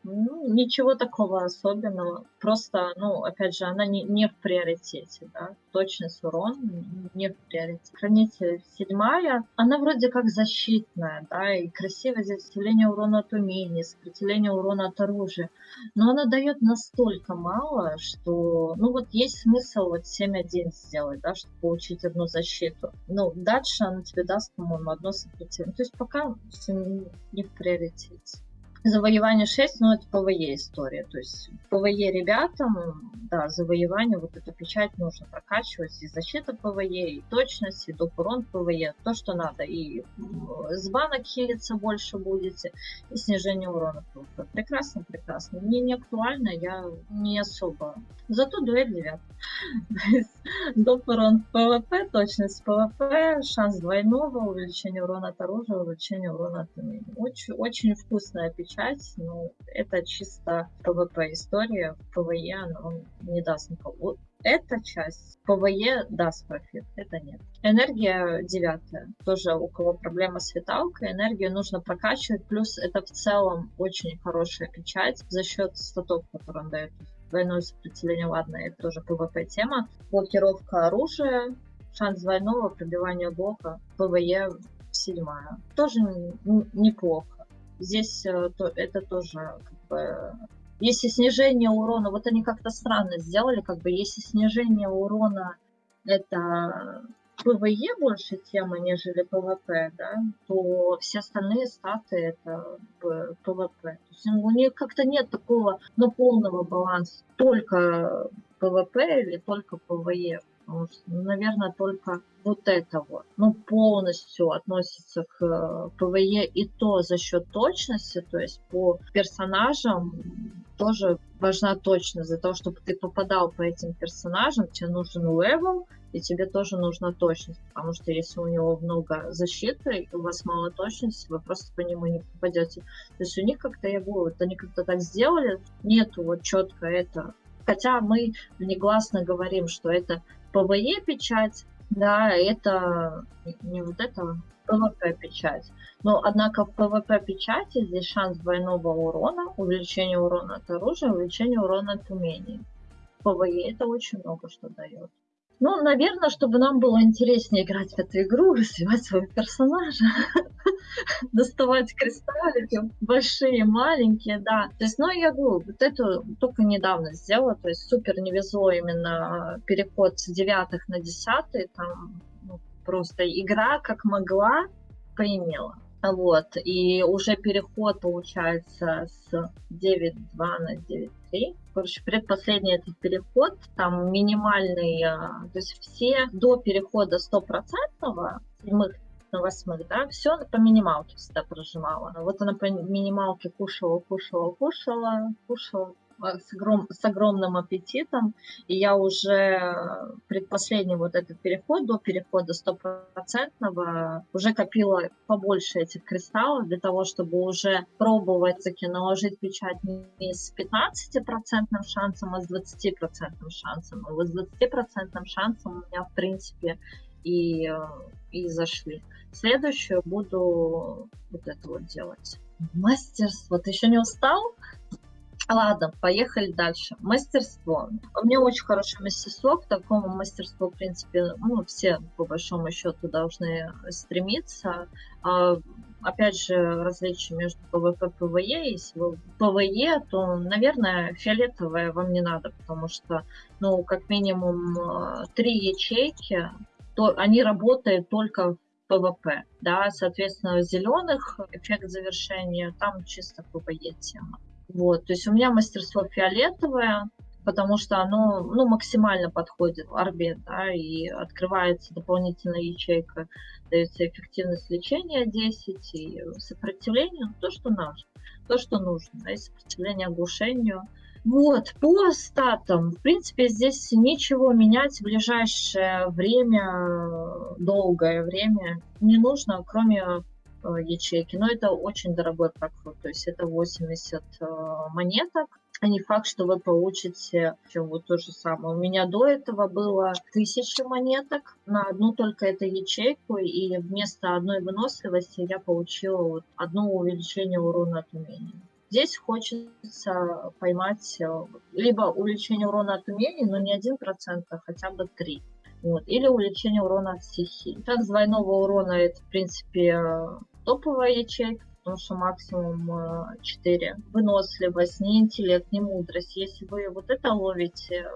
ну, ничего такого особенного. Просто, ну, опять же, она не, не в приоритете, да. Точность урон не в приоритете. Хранитель седьмая, она вроде как защитная, да, и красивое сопротивление урона от умений, сопротивление урона от оружия. Но она дает настолько мало, что, ну, вот есть смысл вот 7-1 сделать, да, чтобы получить одну защиту. Ну, дальше она тебе даст, по-моему, одно сопротивление. То есть пока не в приоритете. Завоевание 6, ну, это ПВЕ история. То есть ПВЕ ребятам да, завоевание, вот эту печать нужно прокачивать, и защита ПВЕ, и точность, и доп. урон ПВЕ, то, что надо, и с банок хилиться больше будете, и снижение урона ПВП. Прекрасно, прекрасно. Мне не актуально, я не особо. Зато дуэль 9. [laughs] Доп. урон ПВП, точность ПВП, шанс двойного, увеличение урона от оружия, увеличение урона от умений. Очень, очень вкусная печать, но это чисто ПВП история. В ПВЕ она не даст никого. Эта часть ПВЕ даст профит, это нет. Энергия девятая. Тоже у кого проблема с виталкой, энергию нужно прокачивать. Плюс это в целом очень хорошая печать за счет статов, которые он дает. Двойное сопротивление, ладно, это тоже ПВП тема. Блокировка оружия, шанс двойного, пробивания блока, ПВЕ седьмая. Тоже неплохо. Здесь э, это тоже как бы если снижение урона, вот они как-то странно сделали, как бы если снижение урона это ПВЕ больше тема, нежели ПВП, да, то все остальные статы это ПВП. То есть у них как-то нет такого ну, полного баланса. Только ПВП или только ПВЕ. Потому что, ну, наверное, только вот это вот, ну, полностью относится к э, ПВЕ и то за счет точности, то есть по персонажам тоже важна точность. За то, чтобы ты попадал по этим персонажам, тебе нужен левел, и тебе тоже нужна точность, потому что если у него много защиты, и у вас мало точности, вы просто по нему не попадете. То есть у них как-то, я говорю, вот они как-то так сделали, нету вот четко это. Хотя мы негласно говорим, что это ПВЕ печать, да, это не вот это ПВП печать. Но, однако, в ПВП печати здесь шанс двойного урона, увеличение урона от оружия, увеличение урона от умений. В ПВЕ это очень много что дает. Ну, наверное, чтобы нам было интереснее играть в эту игру, развивать своего персонажа, [laughs] доставать кристаллики, большие, маленькие, да. То есть, ну, я говорю, вот это только недавно сделала, то есть супер не везло именно переход с девятых на десятый, там ну, просто игра как могла поимела. Вот, и уже переход получается с 9.2 на 9.3. Короче, предпоследний этот переход, там минимальный, а, то есть все до перехода стопроцентного, седьмых на восьмых, да, все по минималке всегда прожимала. Вот она по минималке кушала, кушала, кушала, кушала, с, огром, с огромным аппетитом. И я уже предпоследний вот этот переход, до перехода стопроцентного, уже копила побольше этих кристаллов для того, чтобы уже пробовать таки наложить печать не с 15% шансом, а с 20% шансом. И вот с 20% шансом у меня, в принципе, и, и зашли. Следующую буду вот это вот делать. Мастерство. Еще не устал? Ладно, поехали дальше. Мастерство. У меня очень хорошее мастерство. К такому мастерству, в принципе, ну, все, по большому счету, должны стремиться. А, опять же, различие между PvP и PvE. Если PvE, то, наверное, фиолетовое вам не надо, потому что, ну, как минимум, а, три ячейки, то они работают только в PvP, да, соответственно, зеленых эффект завершения, там чисто PvE тема. Вот, то есть у меня мастерство фиолетовое, потому что оно ну, максимально подходит в орбе, да, и открывается дополнительная ячейка, дается эффективность лечения 10 и сопротивление, то, что нужно, то, что нужно, да, и сопротивление оглушению. Вот, по статам, в принципе, здесь ничего менять в ближайшее время, долгое время не нужно, кроме ячейки, но это очень дорогой прокрут, то есть это 80 э, монеток, а не факт, что вы получите вот то же самое. У меня до этого было 1000 монеток на одну только эту ячейку, и вместо одной выносливости я получила вот одно увеличение урона от умения. Здесь хочется поймать э, либо увеличение урона от умений, но не 1%, а хотя бы 3%. Вот. Или увеличение урона от стихии. Так, двойного урона это, в принципе, топовая ячейка, потому что максимум 4. Э, Выносливость, не интеллект, не мудрость. Если вы вот это ловите,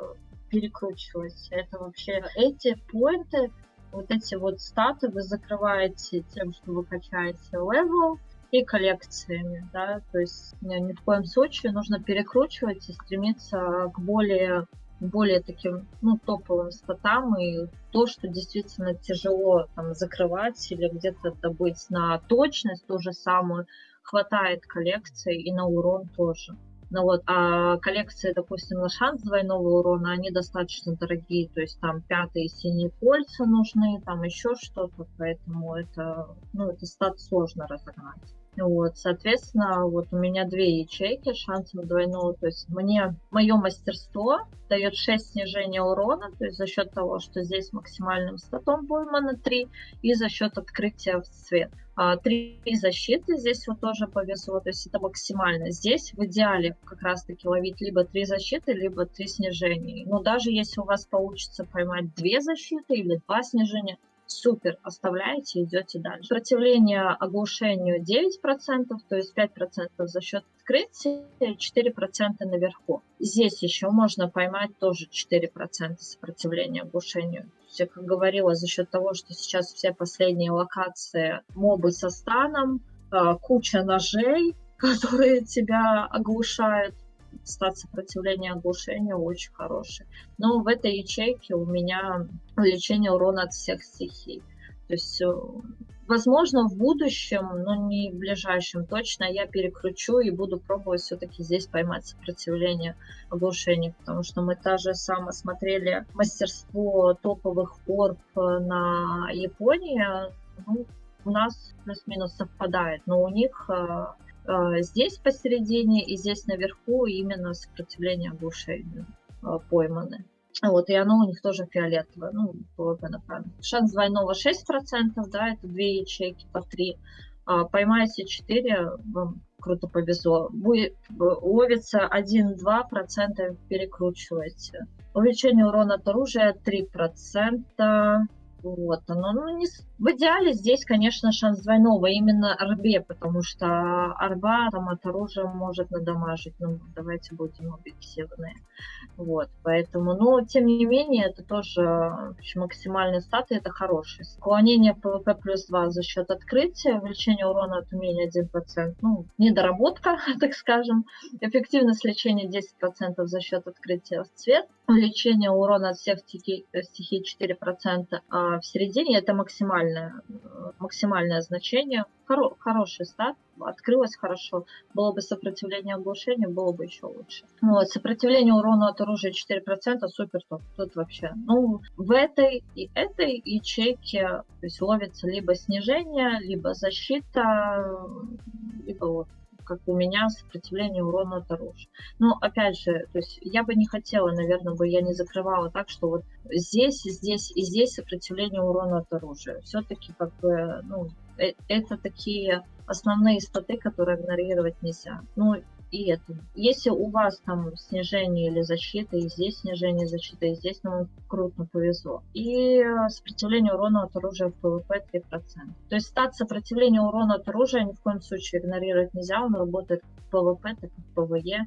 перекручиваете, это вообще эти поинты, вот эти вот статы вы закрываете тем, что вы качаете level и коллекциями, да, то есть ни в коем случае нужно перекручивать и стремиться к более более таким, ну, топовым статам, и то, что действительно тяжело там закрывать или где-то добыть на точность ту же самую, хватает коллекции и на урон тоже. Ну вот, а коллекции, допустим, на шанс двойного урона, они достаточно дорогие, то есть там пятые синие кольца нужны, там еще что-то, поэтому это, ну, это стат сложно разогнать. Вот, соответственно, вот у меня две ячейки шансом двойного. То есть мне мое мастерство дает 6 снижения урона, то есть за счет того, что здесь максимальным статом поймано 3, и за счет открытия в цвет. А, три защиты здесь вот тоже повезло, то есть это максимально. Здесь в идеале как раз-таки ловить либо три защиты, либо три снижения. Но даже если у вас получится поймать две защиты или два снижения, супер, оставляете, идете дальше. Сопротивление оглушению 9%, то есть 5% за счет открытия, 4% наверху. Здесь еще можно поймать тоже 4% сопротивления оглушению. Я как говорила, за счет того, что сейчас все последние локации мобы со станом, а, куча ножей, [laughs] которые тебя оглушают, стат сопротивления оглушению очень хороший. Но в этой ячейке у меня увеличение урона от всех стихий. То есть, э, возможно, в будущем, но не в ближайшем точно, я перекручу и буду пробовать все-таки здесь поймать сопротивление оглушения, потому что мы та же самое смотрели мастерство топовых орб на Японии, ну, у нас плюс-минус совпадает, но у них э, здесь посередине и здесь наверху именно сопротивление оглушению а, пойманы. Вот, и оно у них тоже фиолетовое, ну, PvP направлено. Шанс двойного 6%, да, это две ячейки по 3. А, поймаете 4, вам круто повезло. Будет, ловится 1-2%, перекручиваете. Увеличение урона от оружия 3%. Вот, оно, ну, не, в идеале здесь, конечно, шанс двойного, именно арбе, потому что арба там от оружия может надамажить, ну, давайте будем объективные. Вот, поэтому, но, тем не менее, это тоже общем, максимальные статы, это хорошие. Уклонение PvP плюс 2 за счет открытия, увеличение урона от умения 1%, ну, недоработка, [laughs] так скажем. Эффективность лечения 10% за счет открытия в цвет. Увеличение урона от всех стихий, стихий 4%, а в середине это максимально максимальное, максимальное значение. Хоро, хороший стат, открылось хорошо. Было бы сопротивление оглушению, было бы еще лучше. Вот, сопротивление урону от оружия 4%, супер топ. Тут вообще, ну, в этой и этой ячейке то есть ловится либо снижение, либо защита, либо вот как у меня сопротивление урона оружия. Но опять же, то есть я бы не хотела, наверное, бы я не закрывала так, что вот здесь, здесь и здесь сопротивление урона оружия. Все-таки как бы, ну, э, это такие основные статы, которые игнорировать нельзя. Ну, и это. Если у вас там снижение или защита, и здесь снижение защиты, и здесь нам круто повезло. И сопротивление урона от оружия в PvP 3%. То есть стат сопротивления урона от оружия ни в коем случае игнорировать нельзя, он работает в PvP, так и в PvE.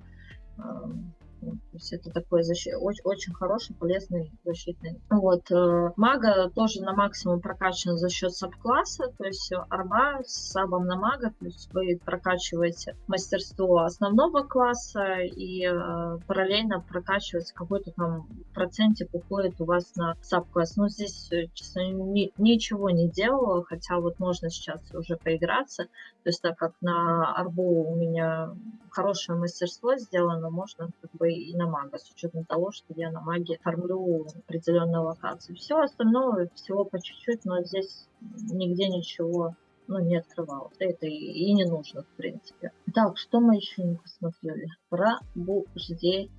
То есть это такой защит, очень, очень хороший, полезный защитный. Вот. Э, мага тоже на максимум прокачан за счет sub класса, то есть арба с сабом на мага, то есть вы прокачиваете мастерство основного класса и э, параллельно прокачивается какой-то там процентик уходит у вас на sub-класс. Но здесь, э, честно, ни, ничего не делала, хотя вот можно сейчас уже поиграться. То есть так как на арбу у меня хорошее мастерство сделано, можно как бы и на мага, с учетом того, что я на маге фармлю определенную локацию. Все остальное, всего по чуть-чуть, но здесь нигде ничего ну, не открывалось. Это и, и не нужно, в принципе. Так, что мы еще не посмотрели? Пробуждение.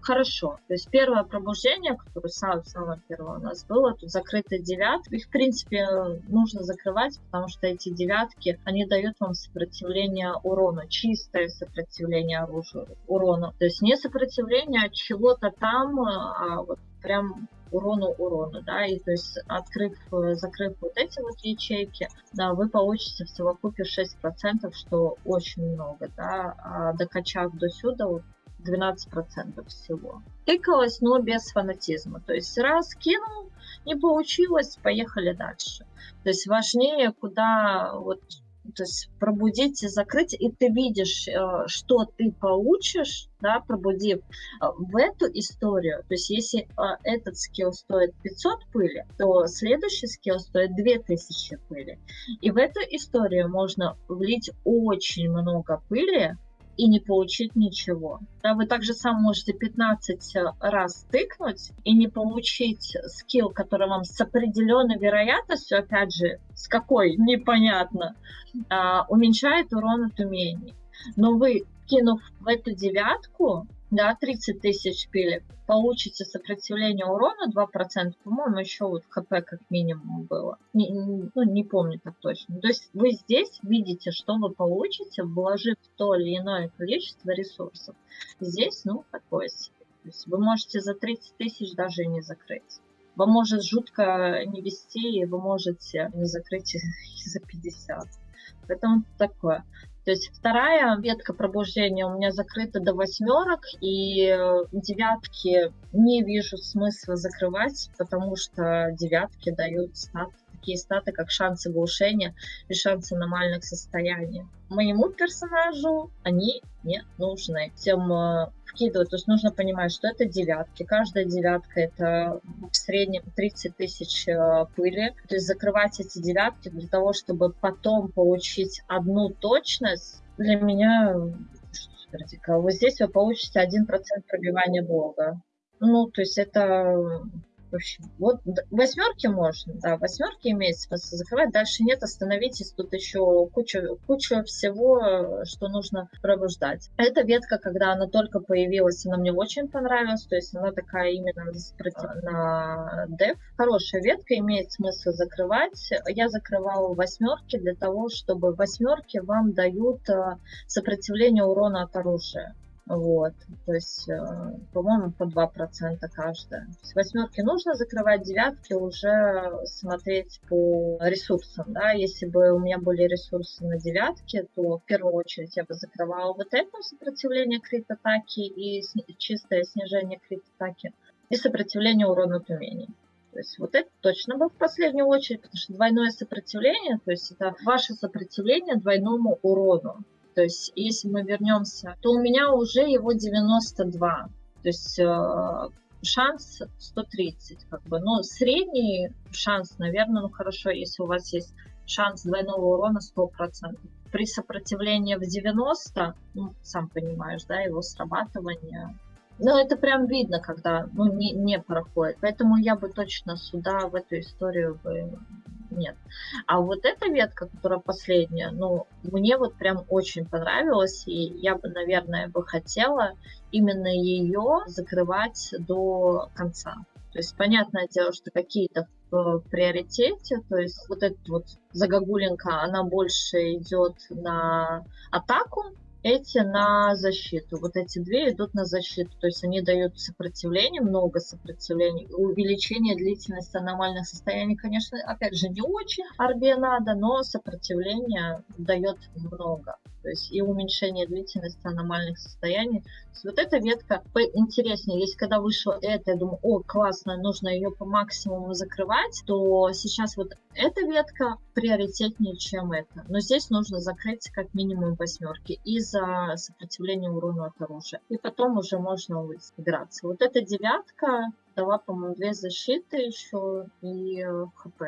Хорошо. То есть первое пробуждение, которое самое, самое первое у нас было, тут закрытые девятки. Их, в принципе, нужно закрывать, потому что эти девятки, они дают вам сопротивление урона, чистое сопротивление оружию, урона. То есть не сопротивление от чего-то там, а вот прям урону урона, да, и то есть открыв, закрыв вот эти вот ячейки, да, вы получите в совокупе 6%, что очень много, да, а докачав до сюда, вот 12% всего. Тыкалась, но без фанатизма. То есть раз кинул, не получилось, поехали дальше. То есть важнее, куда вот то есть пробудить и закрыть, и ты видишь, э, что ты получишь, да, пробудив э, в эту историю. То есть если э, этот скилл стоит 500 пыли, то следующий скилл стоит 2000 пыли. И в эту историю можно влить очень много пыли, и не получить ничего. Да, вы также сам можете 15 э, раз тыкнуть и не получить скилл, который вам с определенной вероятностью, опять же, с какой, непонятно, а, уменьшает урон от умений. Но вы, кинув в эту девятку, да, 30 тысяч пилек, получите сопротивление урона 2%, по-моему, еще вот ХП как минимум было. Не, ну, не помню так точно. То есть вы здесь видите, что вы получите, вложив то или иное количество ресурсов. Здесь, ну, такое себе. То есть вы можете за 30 тысяч даже не закрыть. Вам может жутко не вести, и вы можете не закрыть и [laughs] за 50. Поэтому такое. То есть вторая ветка пробуждения у меня закрыта до восьмерок, и э, девятки не вижу смысла закрывать, потому что девятки дают стат, такие статы, как шансы глушения и шансы аномальных состояний. Моему персонажу они не нужны. Тем э, вкидывать. То есть нужно понимать, что это девятки. Каждая девятка это в среднем 30 тысяч э, пыли. То есть закрывать эти девятки для того, чтобы потом получить одну точность, для меня что Вот здесь вы получите 1% пробивания блога. Ну, то есть это в общем, вот восьмерки можно, да, восьмерки имеет смысл закрывать, дальше нет, остановитесь, тут еще куча, куча всего, что нужно пробуждать. Эта ветка, когда она только появилась, она мне очень понравилась, то есть она такая именно на деф. Хорошая ветка, имеет смысл закрывать. Я закрывала восьмерки для того, чтобы восьмерки вам дают э, сопротивление урона от оружия. Вот, то есть, э, по-моему, по 2% каждая. С восьмерки нужно закрывать, девятки уже смотреть по ресурсам, да. Если бы у меня были ресурсы на девятке, то в первую очередь я бы закрывала вот это сопротивление крит-атаки и чистое снижение крит-атаки и сопротивление урона от. То есть вот это точно бы в последнюю очередь, потому что двойное сопротивление, то есть это ваше сопротивление двойному урону. То есть, если мы вернемся, то у меня уже его 92. То есть э, шанс 130, как бы. Но средний шанс, наверное, ну хорошо, если у вас есть шанс двойного урона 100%. При сопротивлении в 90, ну, сам понимаешь, да, его срабатывание. Ну, это прям видно, когда ну, не, не проходит. Поэтому я бы точно сюда, в эту историю бы нет. А вот эта ветка, которая последняя, ну, мне вот прям очень понравилась, и я бы, наверное, бы хотела именно ее закрывать до конца. То есть, понятное дело, что какие-то в приоритете, то есть вот эта вот загогулинка, она больше идет на атаку, эти на защиту. Вот эти две идут на защиту. То есть они дают сопротивление, много сопротивления. Увеличение длительности аномальных состояний, конечно, опять же, не очень арбе надо, но сопротивление дает много то есть и уменьшение длительности аномальных состояний. Вот эта ветка интереснее. Если когда вышла эта, я думаю, о, классно, нужно ее по максимуму закрывать, то сейчас вот эта ветка приоритетнее, чем эта. Но здесь нужно закрыть как минимум восьмерки из-за сопротивления урона от оружия. И потом уже можно играться. Вот эта девятка дала, по-моему, две защиты еще и э, хп.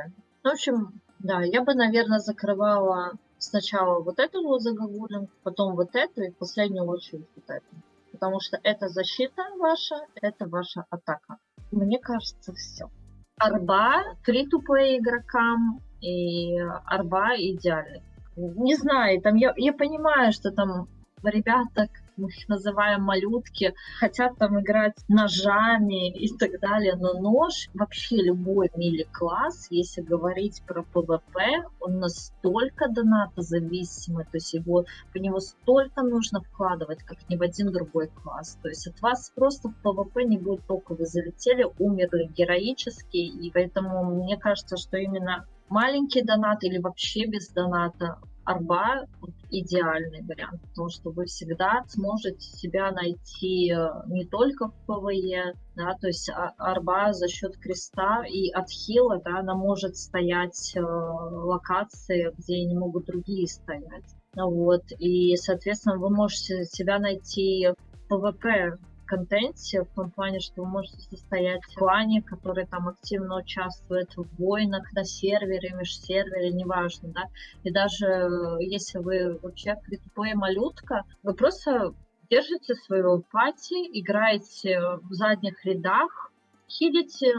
Ну, в общем, да, я бы, наверное, закрывала сначала вот эту вот загогулину, потом вот эту и в последнюю очередь вот эту. Потому что это защита ваша, это ваша атака. Мне кажется, все. Арба free игрокам и арба идеальный. Не знаю, там я, я понимаю, что там ребята мы их называем малютки, хотят там играть ножами и так далее, но нож, вообще любой melee-класс, если говорить про PvP, он настолько донатозависимый, то есть его, по него столько нужно вкладывать, как ни в один другой класс. То есть от вас просто в PvP не будет только вы залетели, умерли героически, и поэтому мне кажется, что именно маленький донат или вообще без доната арба идеальный вариант, потому что вы всегда сможете себя найти э, не только в PvE, да, то есть а- арба за счет креста и отхила, да, она может стоять э, локации, где не могут другие стоять. Вот, и, соответственно, вы можете себя найти в PvP контенте, в том плане, что вы можете состоять в клане, который там активно участвует в войнах на сервере, межсервере, неважно, да, и даже э, если вы вообще free малютка, вы просто держите свою party, играете в задних рядах, хилите,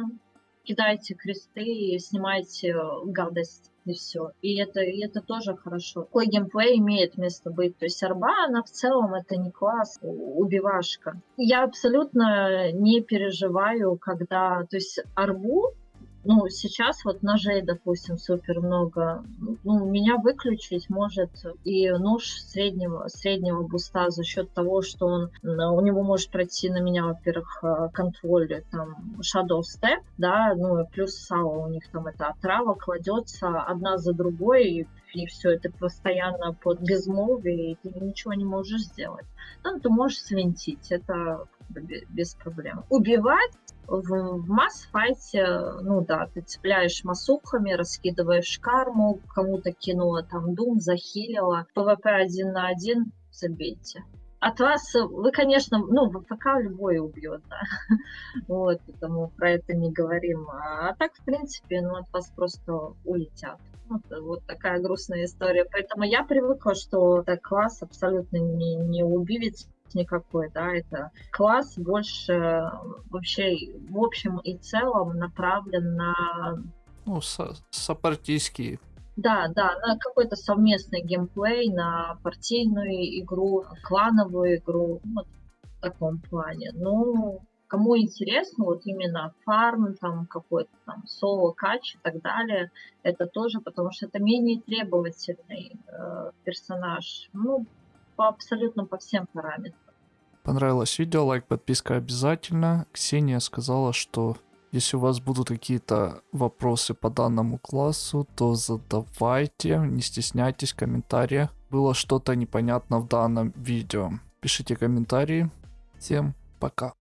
кидаете кресты и снимаете гадость и все. И это, и это тоже хорошо. Такой геймплей имеет место быть. То есть арба, она в целом это не класс, убивашка. Я абсолютно не переживаю, когда... То есть арбу ну, сейчас вот ножей, допустим, супер много. Ну, меня выключить может и нож среднего, среднего буста за счет того, что он, у него может пройти на меня, во-первых, э, контроль, там, Shadow Step, да, ну, и плюс сало у них там это отрава кладется одна за другой, и, и все, это постоянно под безмолвие, и ты ничего не можешь сделать. Ну, ты можешь свинтить, это без проблем. Убивать в, в mass fight е, ну да, ты цепляешь масухами, раскидываешь карму, кому-то кинула там doom, захилила. PvP один на один, забейте. От вас, вы, конечно, ну, в любой убьет, да. [laughs] Вот, потому про это не говорим. А так, в принципе, ну, от вас просто улетят. Вот, вот такая грустная история. Поэтому я привыкла, что так класс абсолютно не, не убивец никакой, да, это класс больше вообще в общем и целом направлен на... Ну, со сопартийский. Да, да, на какой-то совместный геймплей, на партийную игру, клановую игру, вот в таком плане. Ну, кому интересно, вот именно фарм, там какой-то там соло кач и так далее, это тоже, потому что это менее требовательный э, персонаж. Ну, по абсолютно по всем параметрам. Понравилось видео, лайк, подписка обязательно. Ксения сказала, что если у вас будут какие-то вопросы по данному классу, то задавайте, не стесняйтесь в комментариях. Было что-то непонятно в данном видео. Пишите комментарии. Всем пока.